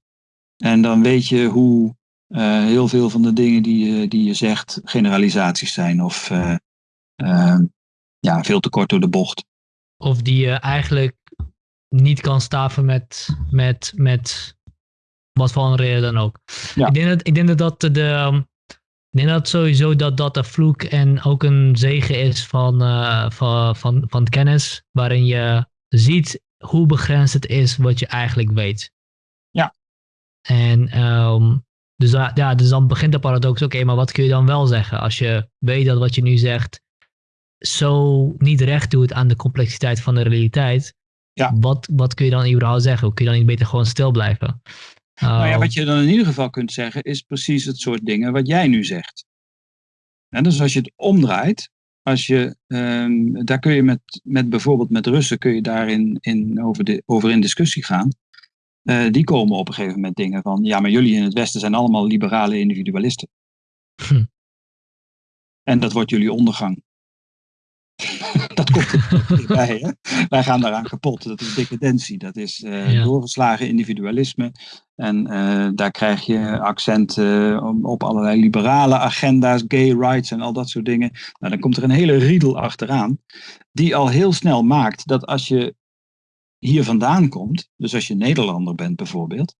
En dan weet je hoe uh, heel veel van de dingen die je, die je zegt generalisaties zijn of uh, uh, ja, veel te kort door de bocht. Of die je eigenlijk niet kan staven met, met, met wat voor een reden dan ook. Ja. Ik, denk dat, ik denk dat de, ik denk dat sowieso dat dat een vloek en ook een zegen is van, uh, van, van, van kennis, waarin je ziet hoe begrensd het is wat je eigenlijk weet. Ja. En um, dus, ja, dus dan begint de paradox, oké, maar wat kun je dan wel zeggen als je weet dat wat je nu zegt zo niet recht doet aan de complexiteit van de realiteit? Ja. Wat, wat kun je dan überhaupt zeggen? Kun je dan niet beter gewoon stil blijven? Nou ja, Oh, wat je dan in ieder geval kunt zeggen, is precies het soort dingen wat jij nu zegt. En dus als je het omdraait, als je, ehm, daar kun je met, met bijvoorbeeld met Russen, kun je daarin in, over, de, over in discussie gaan. Eh, die komen op een gegeven moment dingen van, ja, maar jullie in het Westen zijn allemaal liberale individualisten. Hm. En dat wordt jullie ondergang. Dat komt er bij. Hè? Wij gaan daaraan kapot. Dat is decadentie. Dat is eh, Ja. doorgeslagen individualisme. En eh, daar krijg je accenten op, op allerlei liberale agenda's, gay rights en al dat soort dingen. Nou, dan komt er een hele riedel achteraan. Die al heel snel maakt dat als je hier vandaan komt, dus als je Nederlander bent bijvoorbeeld,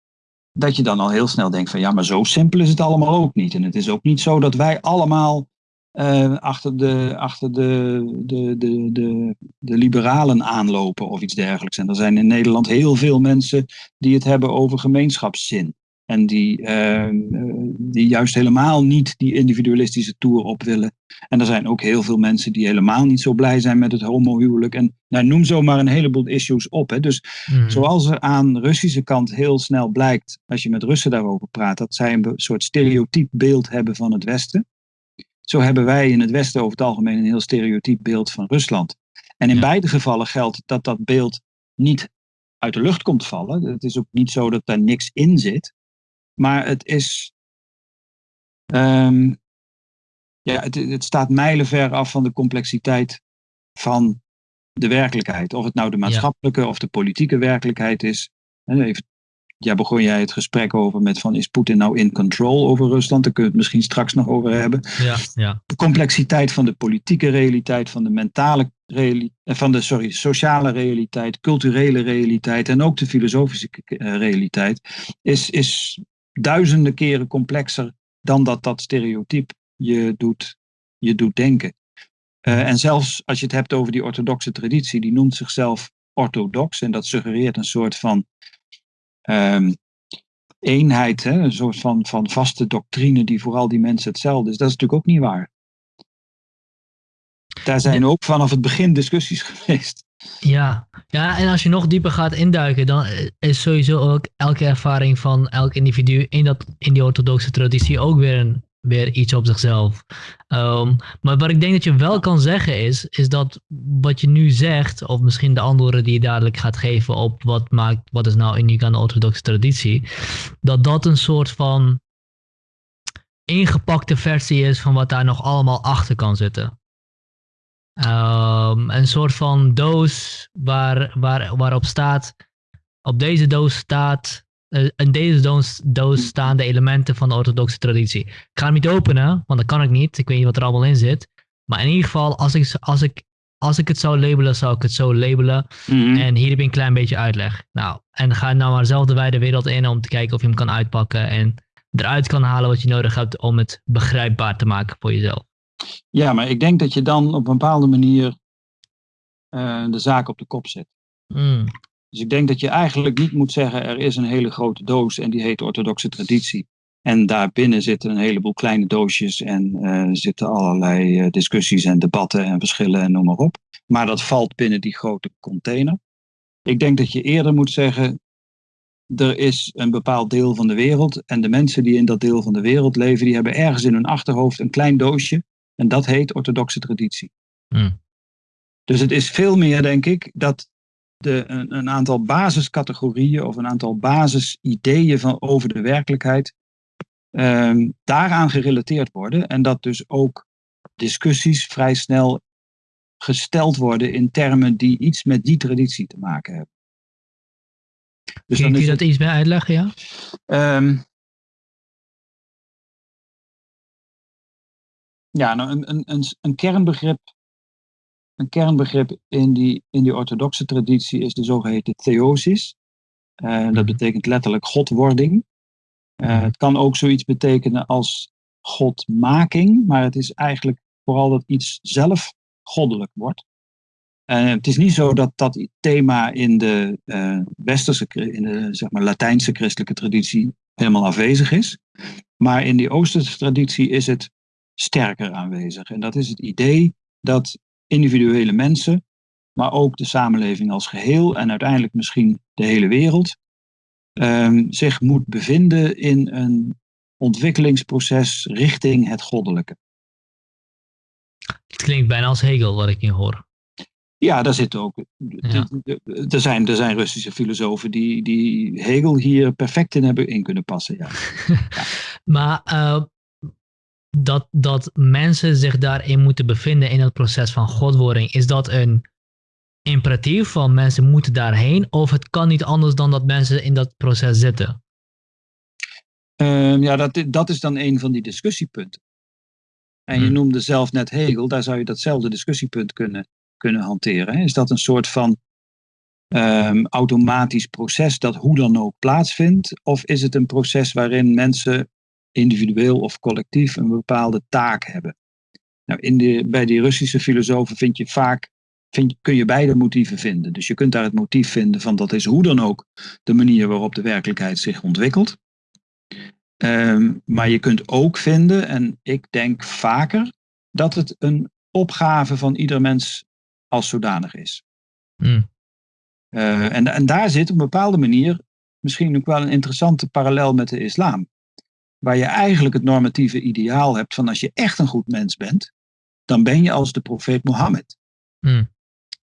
dat je dan al heel snel denkt van ja, maar zo simpel is het allemaal ook niet. En het is ook niet zo dat wij allemaal eh, achter, de, achter de, de, de, de, de liberalen aanlopen of iets dergelijks. En er zijn in Nederland heel veel mensen die het hebben over gemeenschapszin. En die, eh, eh, die juist helemaal niet die individualistische tour op willen. En er zijn ook heel veel mensen die helemaal niet zo blij zijn met het homohuwelijk. En nou, noem zomaar een heleboel issues op. Hè. Dus hm. Zoals er aan de Russische kant heel snel blijkt, als je met Russen daarover praat, dat zij een soort stereotyp beeld hebben van het Westen. Zo hebben wij in het Westen over het algemeen een heel stereotyp beeld van Rusland. En in Ja. beide gevallen geldt dat dat beeld niet uit de lucht komt vallen. Het is ook niet zo dat daar niks in zit. Maar het is. ehm, ja, het, het staat mijlenver af van de complexiteit van de werkelijkheid. Of het nou de maatschappelijke of de politieke werkelijkheid is. Even, ja, begon jij het gesprek over met van is Poetin nou in control over Rusland? Daar kunnen we het misschien straks nog over hebben. ja, ja. De complexiteit van de politieke realiteit, van de mentale realiteit, van de sorry, sociale realiteit, culturele realiteit en ook de filosofische eh, realiteit is, is duizenden keren complexer dan dat dat stereotype je doet, je doet denken. Uh, en zelfs als je het hebt over die orthodoxe traditie, die noemt zichzelf orthodox en dat suggereert een soort van um, eenheid, hè? een soort van, van vaste doctrine die voor al die mensen hetzelfde is. Dat is natuurlijk ook niet waar. Daar zijn ook vanaf het begin discussies geweest. Ja. ja, en als je nog dieper gaat induiken, dan is sowieso ook elke ervaring van elk individu in, dat, in die orthodoxe traditie ook weer, een, weer iets op zichzelf. Um, maar wat ik denk dat je wel kan zeggen is, is dat wat je nu zegt, of misschien de antwoorden die je dadelijk gaat geven op wat maakt, wat is nou uniek aan de orthodoxe traditie, dat dat een soort van ingepakte versie is van wat daar nog allemaal achter kan zitten. Um, een soort van doos waar, waar, waarop staat, op deze doos staat, in deze doos, doos staan de elementen van de orthodoxe traditie. Ik ga hem niet openen, want dat kan ik niet. Ik weet niet wat er allemaal in zit. Maar in ieder geval, als ik, als ik, als ik het zou labelen, zou ik het zo labelen. Mm-hmm. En hier heb je een klein beetje uitleg. Nou, en ga nou maar zelf de wijde wereld in om te kijken of je hem kan uitpakken en eruit kan halen wat je nodig hebt om het begrijpbaar te maken voor jezelf. Ja, maar ik denk dat je dan op een bepaalde manier uh, de zaak op de kop zet. Mm. Dus ik denk dat je eigenlijk niet moet zeggen: er is een hele grote doos en die heet orthodoxe traditie. En daarbinnen zitten een heleboel kleine doosjes en uh, zitten allerlei uh, discussies en debatten en verschillen en noem maar op. Maar dat valt binnen die grote container. Ik denk dat je eerder moet zeggen: er is een bepaald deel van de wereld en de mensen die in dat deel van de wereld leven, die hebben ergens in hun achterhoofd een klein doosje en dat heet orthodoxe traditie. Mm. Dus het is veel meer, denk ik, dat de, een, een, aantal basiscategorieën of een aantal basisideeën van, over de werkelijkheid um, daaraan gerelateerd worden. En dat dus ook discussies vrij snel gesteld worden in termen die iets met die traditie te maken hebben. Dus Kun, je dat iets meer uitleggen, ja? Um, ja, nou, een, een, een, een kernbegrip een kernbegrip in die, in die orthodoxe traditie is de zogeheten theosis. Uh, dat betekent letterlijk godwording. Uh, het kan ook zoiets betekenen als godmaking, maar het is eigenlijk vooral dat iets zelf goddelijk wordt. Uh, het is niet zo dat dat thema in de westerse, in de zeg maar, Latijnse christelijke traditie helemaal afwezig is. Maar in die Oosterse traditie is het sterker aanwezig. En dat is het idee dat individuele mensen, maar ook de samenleving als geheel en uiteindelijk misschien de hele wereld, ehm, zich moet bevinden in een ontwikkelingsproces richting het goddelijke. Het klinkt bijna als Hegel wat ik hier hoor. Ja, daar zit ook. Ja. Er, zijn, er zijn Russische filosofen die, die Hegel hier perfect in hebben in kunnen passen. Ja. Maar eh, dat, dat mensen zich daarin moeten bevinden in het proces van godwording, is dat een imperatief van mensen moeten daarheen? Of het kan niet anders dan dat mensen in dat proces zitten? Ehm, ja, dat, dat is dan een van die discussiepunten. En je Hmm. noemde zelf net Hegel, daar zou je datzelfde discussiepunt kunnen, kunnen hanteren. hè. Is dat een soort van ehm, automatisch proces dat hoe dan ook plaatsvindt? Of is het een proces waarin mensen individueel of collectief een bepaalde taak hebben? Nou, in de, bij die Russische filosofen vind je vaak, vind, kun je beide motieven vinden. Dus je kunt daar het motief vinden van dat is hoe dan ook de manier waarop de werkelijkheid zich ontwikkelt. Ehm, maar je kunt ook vinden, en ik denk vaker, dat het een opgave van ieder mens als zodanig is. Hmm. Eh, en, en daar zit op een bepaalde manier misschien ook wel een interessante parallel met de islam. Waar je eigenlijk het normatieve ideaal hebt van als je echt een goed mens bent, dan ben je als de profeet Mohammed. Hmm.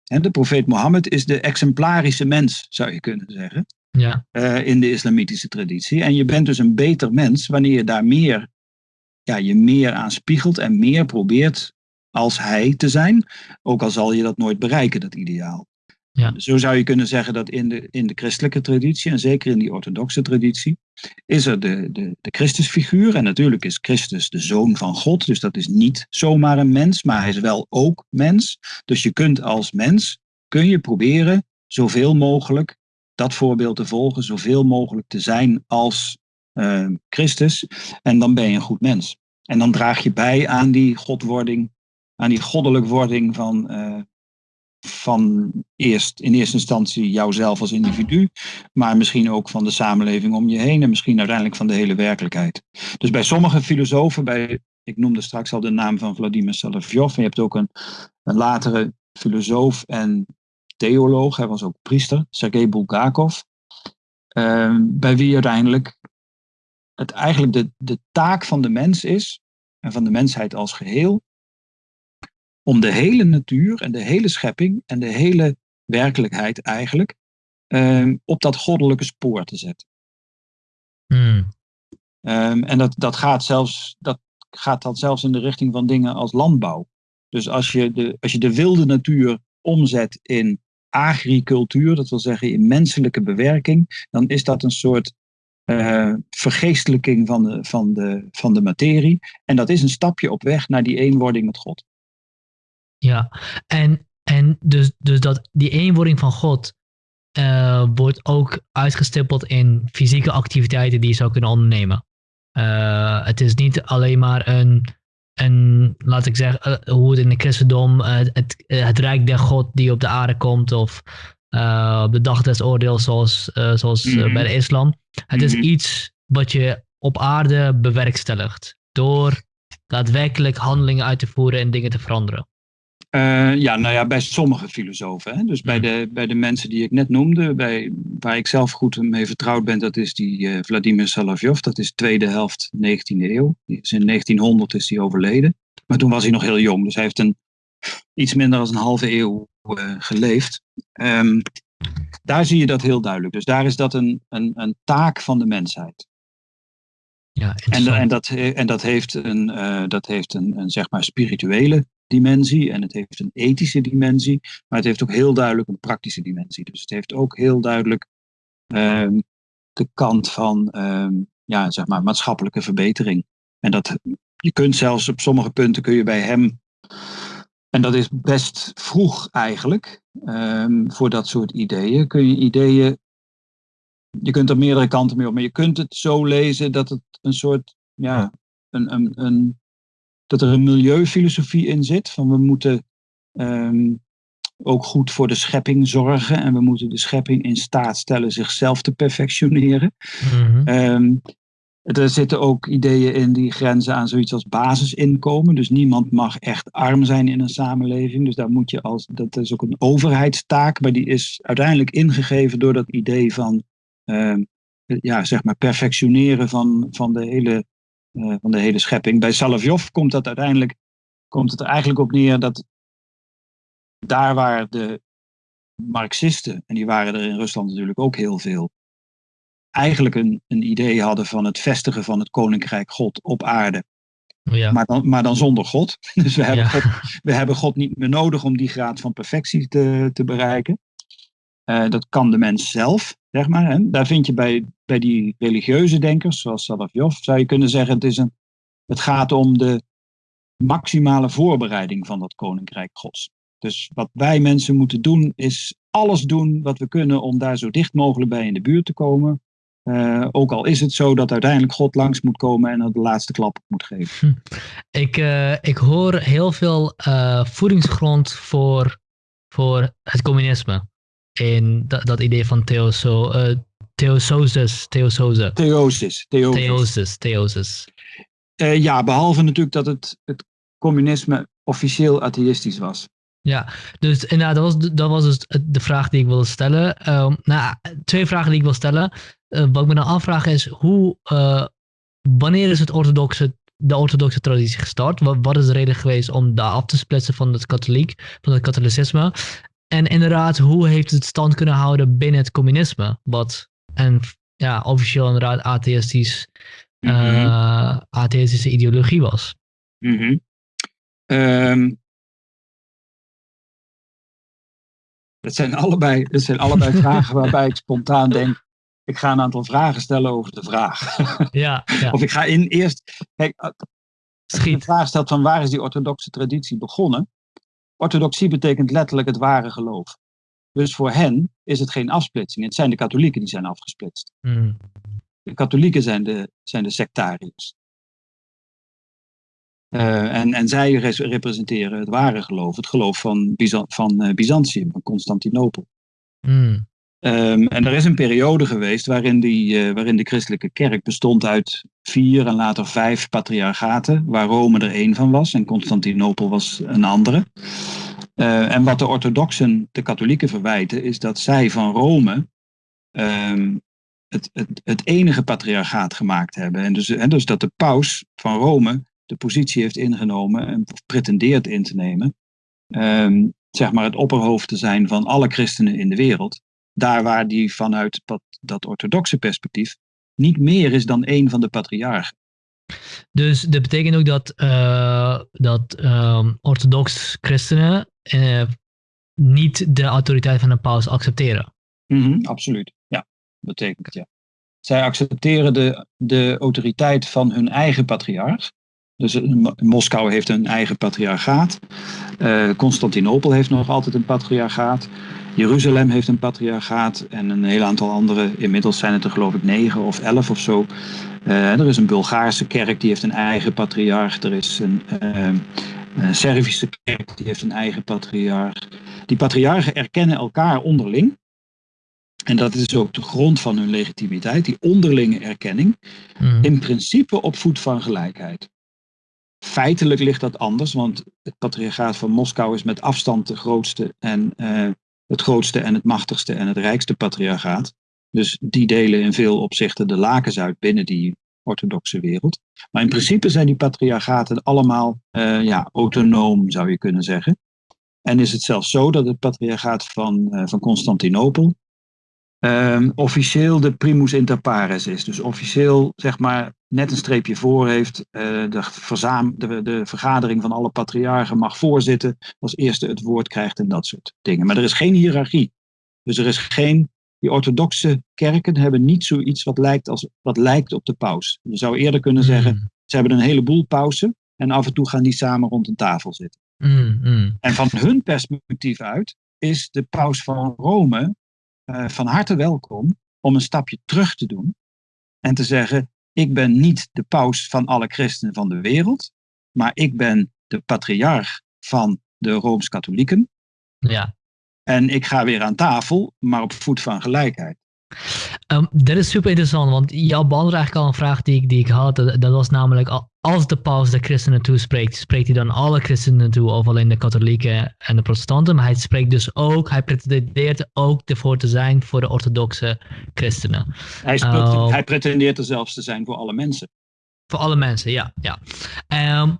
En de profeet Mohammed is de exemplarische mens, zou je kunnen zeggen Ja, eh, in de islamitische traditie. En je bent dus een beter mens wanneer je daar meer, ja, je meer aan spiegelt en meer probeert als hij te zijn. Ook al zal je dat nooit bereiken, dat ideaal. Ja. Zo zou je kunnen zeggen dat in de, in de christelijke traditie, en zeker in die orthodoxe traditie, is er de, de, de Christusfiguur. En natuurlijk is Christus de zoon van God, dus dat is niet zomaar een mens, maar hij is wel ook mens. Dus je kunt als mens, kun je proberen zoveel mogelijk dat voorbeeld te volgen, zoveel mogelijk te zijn als eh, Christus. En dan ben je een goed mens. En dan draag je bij aan die godwording, aan die goddelijk wording van, eh, van eerst in eerste instantie jouzelf als individu, maar misschien ook van de samenleving om je heen en misschien uiteindelijk van de hele werkelijkheid. Dus bij sommige filosofen, bij, ik noemde straks al de naam van Vladimir Solovyov, en je hebt ook een, een latere filosoof en theoloog, hij was ook priester, Sergei Bulgakov, eh, bij wie uiteindelijk het eigenlijk de, de taak van de mens is, en van de mensheid als geheel, om de hele natuur en de hele schepping en de hele werkelijkheid eigenlijk eh, op dat goddelijke spoor te zetten. Hmm. Um, en dat, dat, gaat zelfs, dat gaat dan zelfs in de richting van dingen als landbouw. Dus als je de, als je de wilde natuur omzet in agricultuur, dat wil zeggen in menselijke bewerking, dan is dat een soort uh, vergeestelijking van de, van, de, van de materie. En dat is een stapje op weg naar die eenwording met God. Ja, en, en dus, dus dat die eenwording van God uh, wordt ook uitgestippeld in fysieke activiteiten die je zou kunnen ondernemen. Uh, het is niet alleen maar een, een laat ik zeggen, uh, hoe het in het christendom, het, het, het rijk der God die op de aarde komt, of op de dag des oordeels, zoals, zoals mm -hmm. bij de islam. Het is mm -hmm. iets wat je op aarde bewerkstelligt door daadwerkelijk handelingen uit te voeren en dingen te veranderen. Uh, ja, nou ja, bij sommige filosofen. Hè? Dus bij de, bij de mensen die ik net noemde, bij, waar ik zelf goed mee vertrouwd ben, dat is die uh, Vladimir Solovyov. Dat is tweede helft 19e eeuw. Die is in 1900 is hij overleden. Maar toen was hij nog heel jong, dus hij heeft een, iets minder dan een halve eeuw uh, geleefd. Um, daar zie je dat heel duidelijk. Dus daar is dat een, een, een taak van de mensheid. Ja, en, en, dat, en dat heeft, een, dat heeft een, een zeg maar spirituele dimensie en het heeft een ethische dimensie, maar het heeft ook heel duidelijk een praktische dimensie. Dus het heeft ook heel duidelijk um, de kant van um, ja, zeg maar maatschappelijke verbetering. En dat je kunt zelfs op sommige punten kun je bij hem, en dat is best vroeg eigenlijk, um, voor dat soort ideeën, kun je ideeën, je kunt er meerdere kanten mee op, maar je kunt het zo lezen dat het een soort, ja, een, een, een dat er een milieufilosofie in zit. Van we moeten um, ook goed voor de schepping zorgen. En we moeten de schepping in staat stellen zichzelf te perfectioneren. Mm -hmm. um, er zitten ook ideeën in die grenzen aan zoiets als basisinkomen. Dus niemand mag echt arm zijn in een samenleving. Dus daar moet je als. Dat is ook een overheidstaak. Maar die is uiteindelijk ingegeven door dat idee van. Um, ja, zeg maar perfectioneren van, van, de hele, van de hele schepping. Bij Salavjov komt dat uiteindelijk komt het er eigenlijk op neer dat daar waar de Marxisten, en die waren er in Rusland natuurlijk ook heel veel, eigenlijk een, een idee hadden van het vestigen van het koninkrijk God op aarde. Ja. Maar, dan, maar dan zonder God. Dus we hebben, God, we hebben God niet meer nodig om die graad van perfectie te, te bereiken. Uh, dat kan de mens zelf, zeg maar. Hè. Daar vind je bij, bij die religieuze denkers, zoals Salavjov, zou je kunnen zeggen: het, is een, het gaat om de maximale voorbereiding van dat koninkrijk Gods. Dus wat wij mensen moeten doen, is alles doen wat we kunnen om daar zo dicht mogelijk bij in de buurt te komen. Uh, ook al is het zo dat uiteindelijk God langs moet komen en de laatste klap moet geven. Hm. Ik, uh, ik hoor heel veel uh, voedingsgrond voor, voor het communisme. In dat, dat idee van theoso, theososis. Theososis. Theosis. Theosis. Theosis. ja, behalve natuurlijk dat het, het communisme officieel atheïstisch was. Ja, dus inderdaad, dat was, dat was dus de vraag die ik wilde stellen. Um, nou, twee vragen die ik wil stellen. Uh, wat ik me dan afvraag is, hoe, uh, wanneer is het orthodoxe, de orthodoxe traditie gestart? Wat, wat is de reden geweest om daar af te splitsen van het katholiek, van het katholicisme? En inderdaad, hoe heeft het stand kunnen houden binnen het communisme? Wat en ja, officieel inderdaad atheïstisch, mm -hmm. atheïstische ideologie was. Mm -hmm. um, dat zijn allebei, dat zijn allebei vragen waarbij ik spontaan denk, ik ga een aantal vragen stellen over de vraag. Ja, ja. Of ik ga in eerst. Kijk, als je de vraag stelt van waar is die orthodoxe traditie begonnen? Orthodoxie betekent letterlijk het ware geloof. Dus voor hen is het geen afsplitsing. Het zijn de katholieken die zijn afgesplitst. Mm. De katholieken zijn de, zijn de sectariërs. Uh, en, en zij representeren het ware geloof, het geloof van, Byzan van uh, Byzantium, van Constantinopel. Mm. Um, en er is een periode geweest waarin, die, uh, waarin de christelijke kerk bestond uit vier en later vijf patriarchaten, waar Rome er één van was en Constantinopel was een andere. Uh, en wat de orthodoxen de katholieken verwijten, is dat zij van Rome um, het, het, het, enige patriarchaat gemaakt hebben. En dus, dus dat de paus van Rome de positie heeft ingenomen en pretendeert in te nemen, um, zeg maar het opperhoofd te zijn van alle christenen in de wereld daar waar die vanuit dat, orthodoxe perspectief niet meer is dan één van de patriarchen. Dus dat betekent ook dat, uh, dat uh, orthodox christenen uh, niet de autoriteit van de paus accepteren? -hmm, absoluut, ja. Dat betekent ja. Zij accepteren de, de autoriteit van hun eigen patriarch. Dus Moskou heeft een eigen patriarchaat. Constantinopel heeft nog altijd een patriarchaat. Jeruzalem heeft een patriarchaat en een heel aantal andere. Inmiddels zijn het er geloof ik negen of elf of zo. Uh, er is een Bulgaarse kerk die heeft een eigen patriarch. Er is een, uh, een Servische kerk die heeft een eigen patriarch. Die patriarchen erkennen elkaar onderling. En dat is ook de grond van hun legitimiteit, die onderlinge erkenning. Mm. In principe op voet van gelijkheid. Feitelijk ligt dat anders, want het patriarchaat van Moskou is met afstand de grootste en uh, het grootste en het machtigste en het rijkste patriarchaat. Dus die delen in veel opzichten de lakens uit binnen die orthodoxe wereld. Maar in principe zijn die patriarchaten allemaal uh, ja, autonoom, zou je kunnen zeggen. En is het zelfs zo dat het patriarchaat van, uh, van Constantinopel uh, officieel de primus inter pares is. Dus officieel, zeg maar, net een streepje voor heeft. Uh, de, verzaam, de, de vergadering van alle patriarchen mag voorzitten. Als eerste het woord krijgt en dat soort dingen. Maar er is geen hiërarchie. Dus er is geen. Die orthodoxe kerken hebben niet zoiets wat lijkt, als, wat lijkt op de paus. Je zou eerder kunnen Hmm. zeggen: ze hebben een heleboel pausen. En af en toe gaan die samen rond een tafel zitten. Mm, mm. En van hun perspectief uit is de paus van Rome uh, van harte welkom om een stapje terug te doen. En te zeggen: ik ben niet de paus van alle christenen van de wereld, maar ik ben de patriarch van de Rooms-Katholieken. Ja. En ik ga weer aan tafel, maar op voet van gelijkheid. Um, dat is super interessant, want jou beantwoordt eigenlijk al een vraag die ik, die ik had. Dat, dat was namelijk, als de paus de christenen toespreekt, spreekt hij dan alle christenen toe, of alleen de katholieken en de protestanten. Maar hij spreekt dus ook, hij pretendeert ook ervoor te zijn voor de orthodoxe christenen. Hij, uh, hij pretendeert er zelfs te zijn voor alle mensen. Voor alle mensen, ja. ja. Um,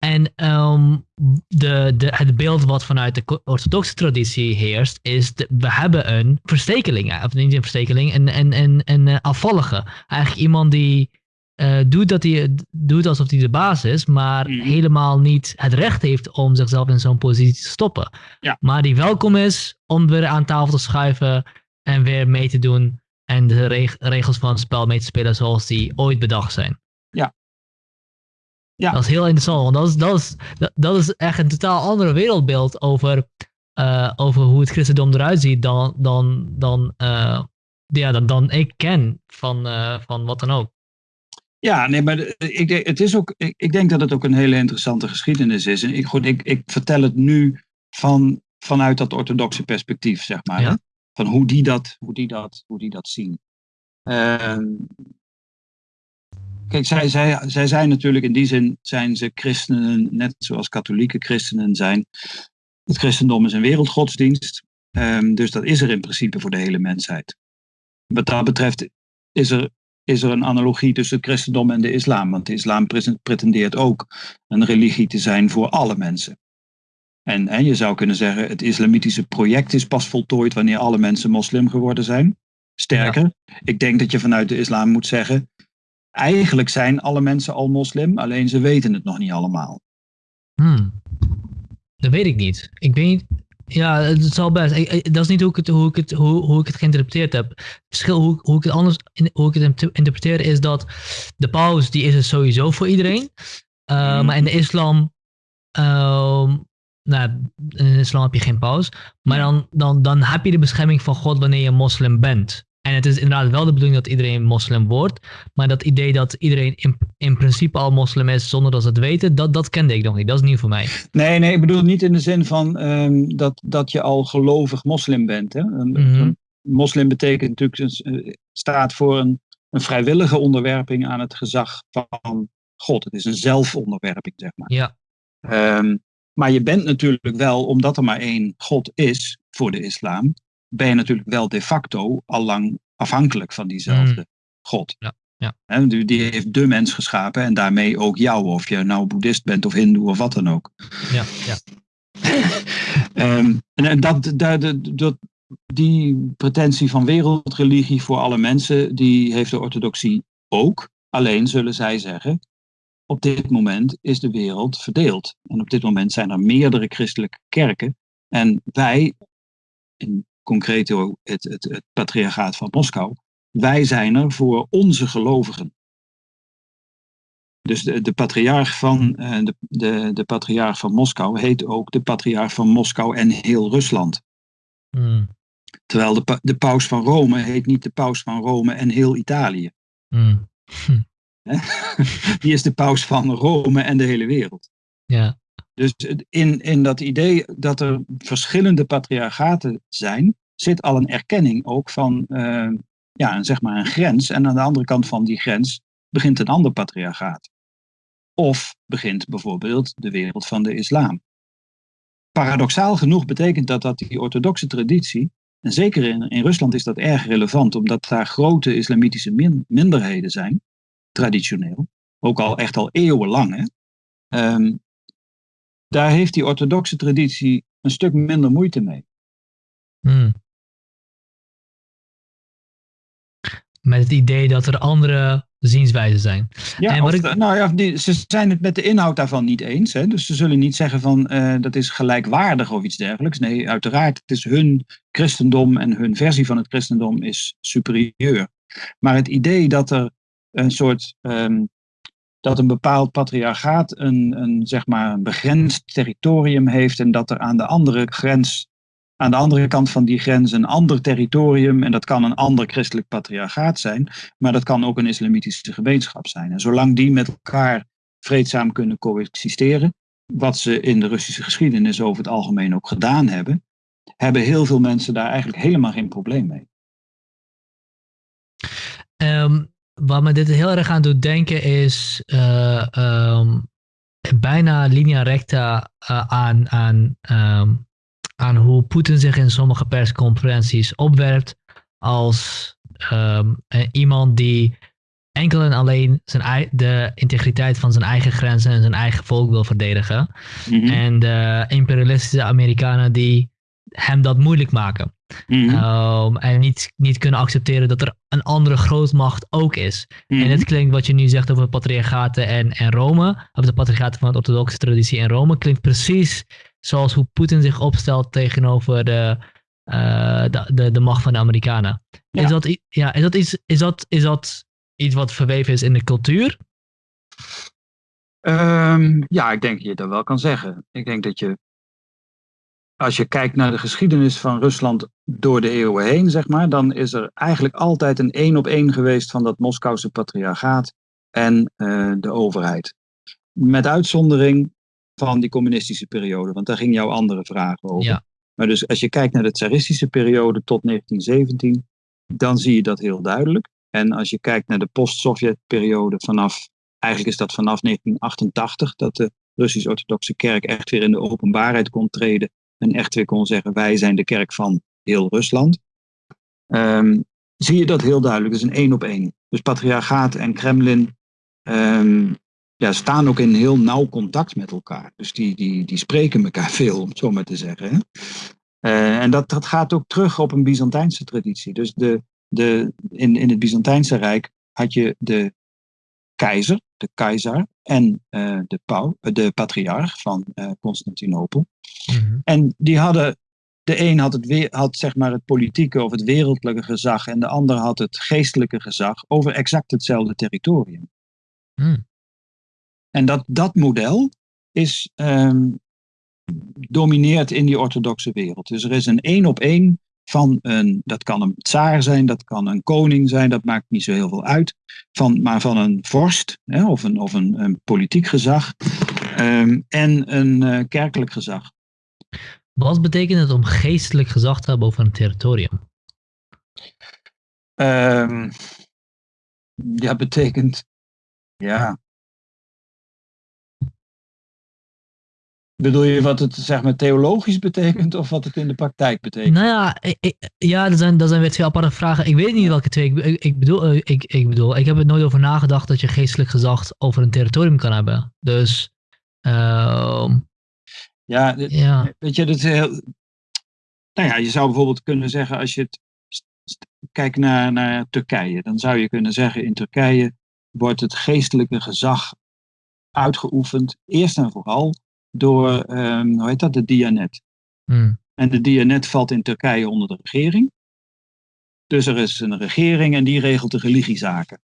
en um, de, de, het beeld wat vanuit de orthodoxe traditie heerst, is de, we hebben een verstekeling, of niet een verstekeling, een, een, een, een uh, afvallige. Eigenlijk iemand die uh, doet, dat hij, doet alsof hij de baas is, maar mm. helemaal niet het recht heeft om zichzelf in zo'n positie te stoppen. Ja. Maar die welkom is om weer aan tafel te schuiven en weer mee te doen en de reg regels van het spel mee te spelen zoals die ooit bedacht zijn. Ja. Ja. Dat is heel interessant, want dat is, dat is, dat, is echt een totaal ander wereldbeeld over, uh, over hoe het christendom eruit ziet dan, dan, dan, uh, ja, dan, dan ik ken van, uh, van wat dan ook. Ja, nee, maar ik, denk, het is ook, ik, ik, denk dat het ook een hele interessante geschiedenis is. En ik, goed, ik, ik vertel het nu van, vanuit dat orthodoxe perspectief, zeg maar. Ja. Van hoe die dat, hoe die dat, hoe die dat zien. Uh, kijk, zij, zij, zij zijn natuurlijk in die zin zijn ze christenen, net zoals katholieke christenen zijn. Het christendom is een wereldgodsdienst. Um, dus dat is er in principe voor de hele mensheid. Wat dat betreft is er is er een analogie tussen het christendom en de islam. Want de islam pretendeert ook een religie te zijn voor alle mensen. En, en je zou kunnen zeggen, het islamitische project is pas voltooid wanneer alle mensen moslim geworden zijn. Sterker, ik denk dat je vanuit de islam moet zeggen, eigenlijk zijn alle mensen al moslim, alleen ze weten het nog niet allemaal. Hmm. Dat weet ik niet. Ik weet, ja, het zal best. Ik, dat is niet hoe ik het, hoe ik het, hoe, hoe ik het geïnterpreteerd heb. Het verschil hoe, hoe ik het anders hoe ik het interpreteer is dat de paus die is er sowieso voor iedereen. Uh, Maar in de islam, uh, nou, in de islam heb je geen paus. Maar dan, dan, dan heb je de bescherming van God wanneer je moslim bent. En het is inderdaad wel de bedoeling dat iedereen moslim wordt. Maar dat idee dat iedereen in, in principe al moslim is zonder dat ze het weten, dat, dat kende ik nog niet. Dat is nieuw voor mij. Nee, nee, ik bedoel niet in de zin van um, dat, dat je al gelovig moslim bent. Hè? Een, mm -hmm. Moslim betekent natuurlijk, uh, staat voor een, een vrijwillige onderwerping aan het gezag van God. Het is een zelfonderwerping, zeg maar. Ja. Um, maar je bent natuurlijk wel, omdat er maar één God is voor de islam, ben je natuurlijk wel de facto al lang afhankelijk van diezelfde mm. God. Ja, ja. He, die heeft de mens geschapen en daarmee ook jou, of je nou boeddhist bent of hindoe of wat dan ook. Ja, ja. um, en dat, dat, dat, die pretentie van wereldreligie voor alle mensen, die heeft de orthodoxie ook. Alleen zullen zij zeggen, op dit moment is de wereld verdeeld. En op dit moment zijn er meerdere christelijke kerken. En wij, in concreet het, het, het patriarchaat van Moskou, wij zijn er voor onze gelovigen. Dus de, de patriarch van, uh, de, de, de patriarch van Moskou heet ook de patriarch van Moskou en heel Rusland. Mm. Terwijl de, de paus van Rome heet niet de paus van Rome en heel Italië. Mm. Die is de paus van Rome en de hele wereld. Ja. Dus in, in dat idee dat er verschillende patriarchaten zijn, zit al een erkenning ook van uh, ja, zeg maar een grens. En aan de andere kant van die grens begint een ander patriarchaat. Of begint bijvoorbeeld de wereld van de islam. Paradoxaal genoeg betekent dat dat die orthodoxe traditie, en zeker in, in Rusland is dat erg relevant, omdat daar grote islamitische min, minderheden zijn, traditioneel, ook al echt al eeuwenlang. Hè? Um, daar heeft die orthodoxe traditie een stuk minder moeite mee. Hmm. Met het idee dat er andere zienswijzen zijn. Ja, en wat ik... nou ja, die, ze zijn het met de inhoud daarvan niet eens. Hè? Dus ze zullen niet zeggen van uh, dat is gelijkwaardig of iets dergelijks. Nee, uiteraard, het is hun christendom en hun versie van het christendom is superieur. Maar het idee dat er een soort um, dat een bepaald patriarchaat een, een, zeg maar een begrensd territorium heeft en dat er aan de andere grens, aan de andere kant van die grens een ander territorium, en dat kan een ander christelijk patriarchaat zijn, maar dat kan ook een islamitische gemeenschap zijn. En zolang die met elkaar vreedzaam kunnen coexisteren, wat ze in de Russische geschiedenis over het algemeen ook gedaan hebben, hebben heel veel mensen daar eigenlijk helemaal geen probleem mee. Um, wat me dit heel erg aan doet denken is uh, um, bijna linea recta uh, aan, aan, um, aan hoe Poetin zich in sommige persconferenties opwerpt als um, iemand die enkel en alleen zijn, de integriteit van zijn eigen grenzen en zijn eigen volk wil verdedigen. Mm -hmm. En de imperialistische Amerikanen die hem dat moeilijk maken. Mm -hmm. um, en niet, niet kunnen accepteren dat er een andere grootmacht ook is. Mm -hmm. En het klinkt wat je nu zegt over patriarchaten en, en Rome, of de patriarchaten van de orthodoxe traditie in Rome, klinkt precies zoals hoe Poetin zich opstelt tegenover de, uh, de, de, de, macht van de Amerikanen. Ja. Is, dat, ja, is, dat iets, is, dat, is dat iets wat verweven is in de cultuur? Um, ja, ik denk dat je dat wel kan zeggen. Ik denk dat je als je kijkt naar de geschiedenis van Rusland door de eeuwen heen, zeg maar, dan is er eigenlijk altijd een één op één geweest van dat Moskouse patriarchaat en uh, de overheid. Met uitzondering van die communistische periode, want daar ging jouw andere vraag over. Ja. Maar dus als je kijkt naar de tsaristische periode tot 1917, dan zie je dat heel duidelijk. En als je kijkt naar de post-Sovjet-periode vanaf, eigenlijk is dat vanaf 1988, dat de Russisch-Orthodoxe Kerk echt weer in de openbaarheid kon treden en echt weer kon zeggen: wij zijn de kerk van heel Rusland. Um, zie je dat heel duidelijk. Dat is een één op één. Dus patriarchaat en Kremlin um, ja, staan ook in heel nauw contact met elkaar. Dus die, die, die spreken elkaar veel, om het zo maar te zeggen. Hè? Uh, en dat, dat gaat ook terug op een Byzantijnse traditie. Dus de, de, in, in het Byzantijnse Rijk had je de keizer, de keizer en uh, de, pau, de patriarch van uh, Constantinopel. Mm-hmm. En die hadden, de een had, het, weer, had zeg maar het politieke of het wereldlijke gezag en de ander had het geestelijke gezag over exact hetzelfde territorium. Mm. En dat, dat model is, um, domineert in die orthodoxe wereld. Dus er is een één op één van een, dat kan een tsaar zijn, dat kan een koning zijn, dat maakt niet zo heel veel uit, van, maar van een vorst hè, of, een, of een, een politiek gezag um, en een uh, kerkelijk gezag. Wat betekent het om geestelijk gezag te hebben over een territorium? Um, ja, betekent, ja, Bedoel je wat het zeg maar theologisch betekent of wat het in de praktijk betekent? Nou ja, ik, ja dat, zijn, dat zijn weer twee aparte vragen. Ik weet niet welke twee. Ik, ik, bedoel, eh, ik, ik bedoel, ik heb er nooit over nagedacht dat je geestelijk gezag over een territorium kan hebben. Dus, uh, ja, dit, ja, weet je, dat is heel. Nou ja, je zou bijvoorbeeld kunnen zeggen als je het kijkt naar, naar Turkije, dan zou je kunnen zeggen in Turkije wordt het geestelijke gezag uitgeoefend, eerst en vooral door, um, hoe heet dat, de Dianet. Hmm. En de Dianet valt in Turkije onder de regering. Dus er is een regering en die regelt de religiezaken.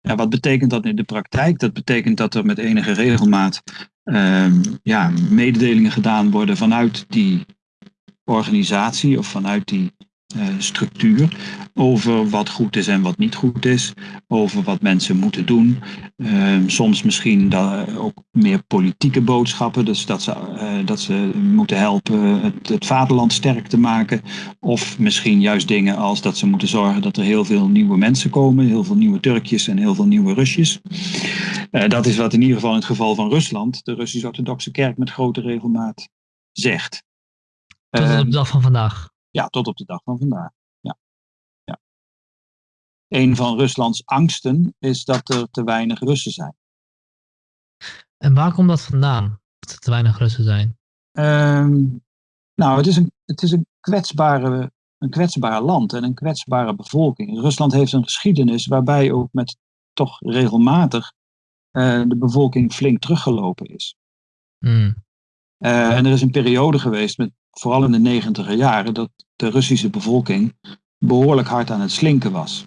Ja, wat betekent dat in de praktijk? Dat betekent dat er met enige regelmaat um, ja, mededelingen gedaan worden vanuit die organisatie of vanuit die structuur over wat goed is en wat niet goed is, over wat mensen moeten doen. Uh, soms misschien da, ook meer politieke boodschappen, dus dat ze, uh, dat ze moeten helpen het, het vaderland sterk te maken. Of misschien juist dingen als dat ze moeten zorgen dat er heel veel nieuwe mensen komen, heel veel nieuwe Turkjes en heel veel nieuwe Rusjes. dat is wat in ieder geval in het geval van Rusland de Russisch-Orthodoxe Kerk met grote regelmaat zegt. Tot op de dag van vandaag. Ja, tot op de dag van vandaag. Ja. Ja. Een van Ruslands angsten is dat er te weinig Russen zijn. En waar komt dat vandaan? Dat er te weinig Russen zijn? Um, nou, het is een, het is een, kwetsbare, een kwetsbaar land en een kwetsbare bevolking. Rusland heeft een geschiedenis waarbij ook met toch regelmatig uh, de bevolking flink teruggelopen is. Mm. Uh, en er is een periode geweest, met, vooral in de negentiger jaren, dat de Russische bevolking behoorlijk hard aan het slinken was.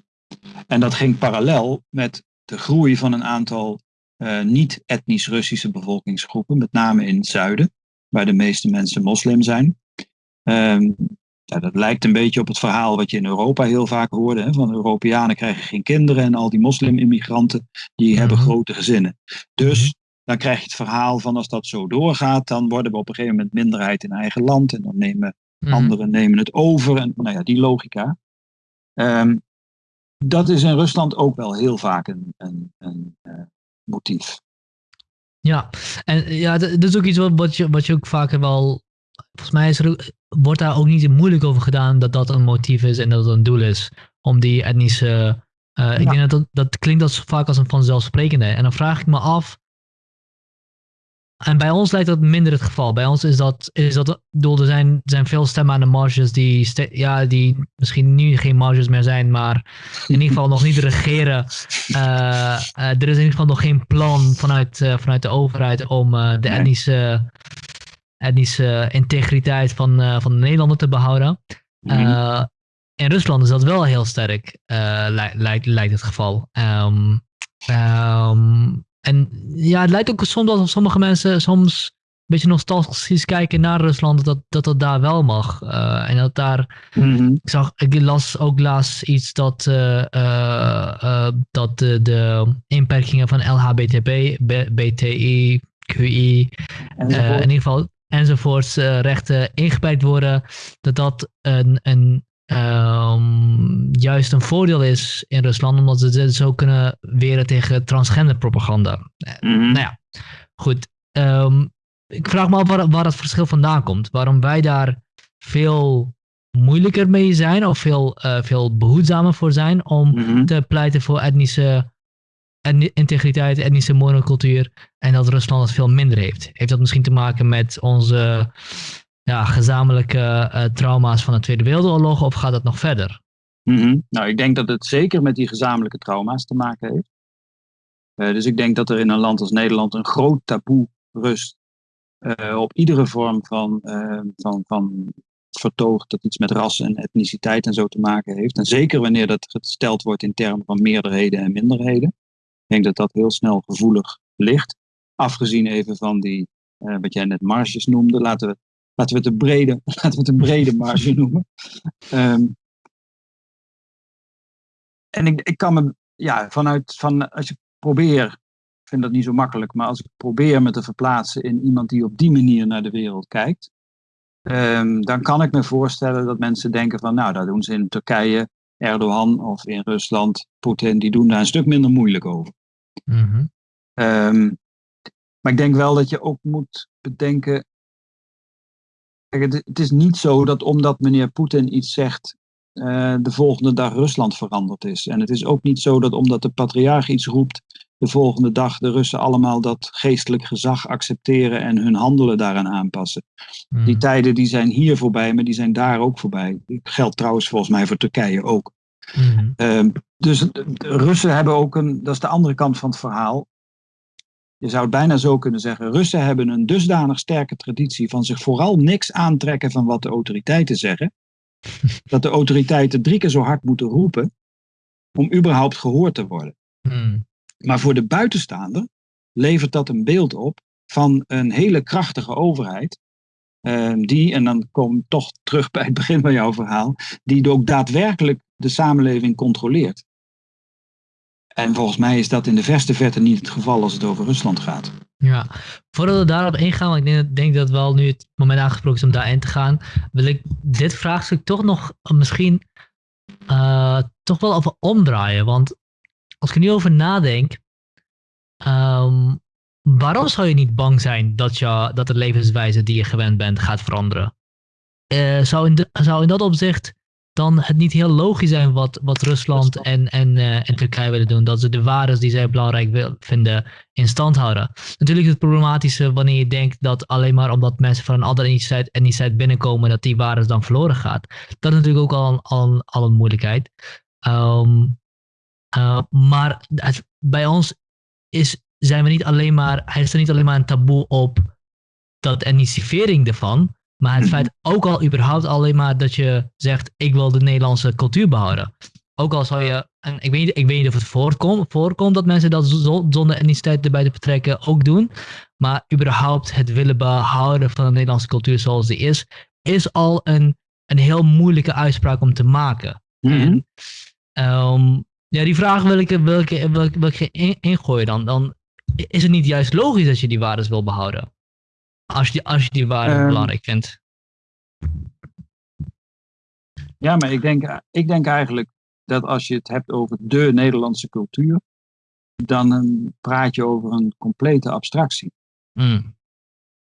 En dat ging parallel met de groei van een aantal uh, niet-etnisch Russische bevolkingsgroepen, met name in het zuiden, waar de meeste mensen moslim zijn. Um, ja, dat lijkt een beetje op het verhaal wat je in Europa heel vaak hoorde. Hè, van Europeanen krijgen geen kinderen en al die moslim-immigranten die hebben grote gezinnen. Dus dan krijg je het verhaal van als dat zo doorgaat, dan worden we op een gegeven moment minderheid in eigen land en dan nemen mm. anderen nemen het over. En nou ja, die logica. Um, dat is in Rusland ook wel heel vaak een, een, een uh, motief. Ja, en ja, dat is ook iets wat, wat, je, wat je ook vaker wel. Volgens mij is er, wordt daar ook niet moeilijk over gedaan dat dat een motief is en dat het een doel is om die etnische. Uh, Ik denk dat, dat dat klinkt als, vaak als een vanzelfsprekende. En dan vraag ik me af, en bij ons lijkt dat minder het geval. Bij ons is dat, is dat bedoel, er zijn, zijn veel stemmen aan de marges die, ja, die misschien nu geen marges meer zijn, maar in ieder geval nog niet regeren. Uh, uh, er is in ieder geval nog geen plan vanuit, uh, vanuit de overheid om de etnische, etnische integriteit van, van de Nederlander te behouden. Mm in Rusland is dat wel heel sterk, lijkt, lijkt het geval. Um, um, en ja, het lijkt ook soms alsof sommige mensen soms een beetje nostalgisch kijken naar Rusland, dat dat, dat daar wel mag. Uh, en dat daar, mm ik, zag, ik las ook laatst iets dat, uh, uh, dat de, de inperkingen van LHBTB, BTI, QI, in ieder geval enzovoorts rechten ingeperkt worden, dat dat een, een um, juist een voordeel is in Rusland, omdat ze dit zo kunnen weren tegen transgender propaganda. Mm Nou ja, goed. Um, ik vraag me af waar, waar dat verschil vandaan komt. Waarom wij daar veel moeilijker mee zijn of veel, uh, veel behoedzamer voor zijn om mm -hmm. te pleiten voor etnische integriteit, etnische monocultuur en dat Rusland het veel minder heeft. Heeft dat misschien te maken met onze ja, gezamenlijke uh, trauma's van de Tweede Wereldoorlog of gaat dat nog verder? -hmm. Nou, ik denk dat het zeker met die gezamenlijke trauma's te maken heeft. Uh, dus ik denk dat er in een land als Nederland een groot taboe rust op iedere vorm van, van, van vertoog dat iets met ras en etniciteit en zo te maken heeft. En zeker wanneer dat gesteld wordt in termen van meerderheden en minderheden. Ik denk dat dat heel snel gevoelig ligt. Afgezien even van die, wat jij net marges noemde, laten we laten we het een brede, laten we het een brede marge noemen. Um, en ik, ik kan me, ja, vanuit, van, als je probeer, ik vind dat niet zo makkelijk, maar als ik probeer me te verplaatsen in iemand die op die manier naar de wereld kijkt, um, dan kan ik me voorstellen dat mensen denken van, nou, daar doen ze in Turkije, Erdogan of in Rusland, Poetin, die doen daar een stuk minder moeilijk over. Mm -hmm. um, maar ik denk wel dat je ook moet bedenken, Kijk, het, het, is niet zo dat omdat meneer Poetin iets zegt, uh, de volgende dag Rusland veranderd is. En het is ook niet zo dat omdat de patriarch iets roept, de volgende dag de Russen allemaal dat geestelijk gezag accepteren en hun handelen daaraan aanpassen. Mm. Die tijden die zijn hier voorbij, maar die zijn daar ook voorbij. Dat geldt trouwens volgens mij voor Turkije ook. Mm. Uh, dus de Russen hebben ook een, dat is de andere kant van het verhaal. Je zou het bijna zo kunnen zeggen. Russen hebben een dusdanig sterke traditie van zich vooral niks aantrekken van wat de autoriteiten zeggen. dat de autoriteiten drie keer zo hard moeten roepen om überhaupt gehoord te worden. Mm. Maar voor de buitenstaander levert dat een beeld op van een hele krachtige overheid. Uh, die, en dan kom ik toch terug bij het begin van jouw verhaal, die ook daadwerkelijk de samenleving controleert. En volgens mij is dat in de verste verte niet het geval als het over Rusland gaat. Ja, voordat we daarop ingaan, want ik denk, dat wel nu het moment aangesproken is om daarin te gaan, wil ik dit vraagstuk toch nog misschien uh, toch wel over omdraaien. Want als ik er nu over nadenk, um, waarom zou je niet bang zijn dat, je, dat de levenswijze die je gewend bent gaat veranderen? Uh, zou, in zou in dat opzicht dan het niet heel logisch zijn wat, wat Rusland en, en, uh, en Turkije willen doen. Dat ze de waarden die zij belangrijk wil, vinden in stand houden. Natuurlijk is het problematische wanneer je denkt dat alleen maar omdat mensen van een andere etniciteit, etniciteit binnenkomen, dat die waarden dan verloren gaat. Dat is natuurlijk ook al, al, al een moeilijkheid. Um, uh, maar het, bij ons is, zijn we niet alleen maar, hij is er niet alleen maar een taboe op dat etnisivering ervan. Maar het feit ook al überhaupt alleen maar dat je zegt, ik wil de Nederlandse cultuur behouden. Ook al zou je, en ik weet niet, ik weet niet of het voorkomt, voorkomt dat mensen dat zonder etniciteit erbij te betrekken ook doen. Maar überhaupt het willen behouden van de Nederlandse cultuur zoals die is, is al een, een heel moeilijke uitspraak om te maken. Mm -hmm. en, um, ja, die vraag wil ik, wil ik, wil ik, wil ik in, ingooien dan. Dan is het niet juist logisch dat je die waarden wil behouden. Als je, als je die waarden Um, belangrijk vindt. Ja, maar ik denk, ik denk eigenlijk dat als je het hebt over de Nederlandse cultuur, dan um, praat je over een complete abstractie. Mm.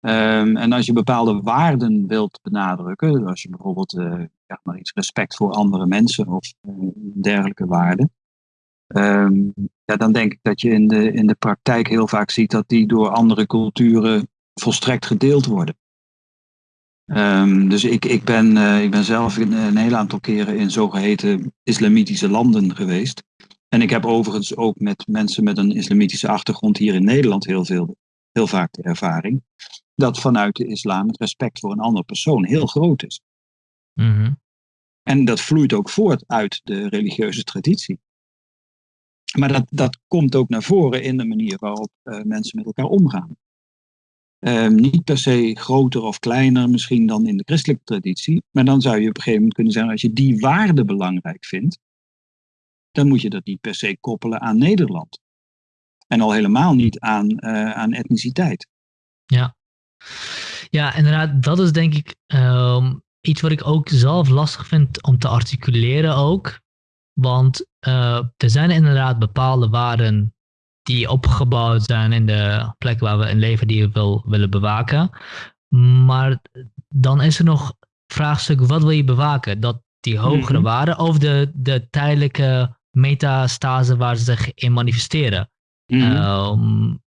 Um, en als je bepaalde waarden wilt benadrukken, als je bijvoorbeeld uh, ja, maar iets respect voor andere mensen of uh, dergelijke waarden, um, ja, dan denk ik dat je in de, in de praktijk heel vaak ziet dat die door andere culturen volstrekt gedeeld worden. Um, dus ik, ik, ben, uh, ik ben zelf een, een heel aantal keren in zogeheten islamitische landen geweest. En ik heb overigens ook met mensen met een islamitische achtergrond hier in Nederland heel, veel, heel vaak de ervaring dat vanuit de islam het respect voor een andere persoon heel groot is. Mm -hmm. En dat vloeit ook voort uit de religieuze traditie. Maar dat, dat komt ook naar voren in de manier waarop uh, mensen met elkaar omgaan. Um, niet per se groter of kleiner misschien dan in de christelijke traditie. Maar dan zou je op een gegeven moment kunnen zeggen, als je die waarde belangrijk vindt, dan moet je dat niet per se koppelen aan Nederland. En al helemaal niet aan, uh, aan etniciteit. Ja. ja, inderdaad, dat is denk ik um, iets wat ik ook zelf lastig vind om te articuleren ook. Want uh, er zijn inderdaad bepaalde waarden die opgebouwd zijn in de plek waar we in leven die we wil, willen bewaken. Maar dan is er nog vraagstuk, wat wil je bewaken? Dat die hogere mm -hmm. waarden of de, de tijdelijke metastase waar ze zich in manifesteren? Mm -hmm. um,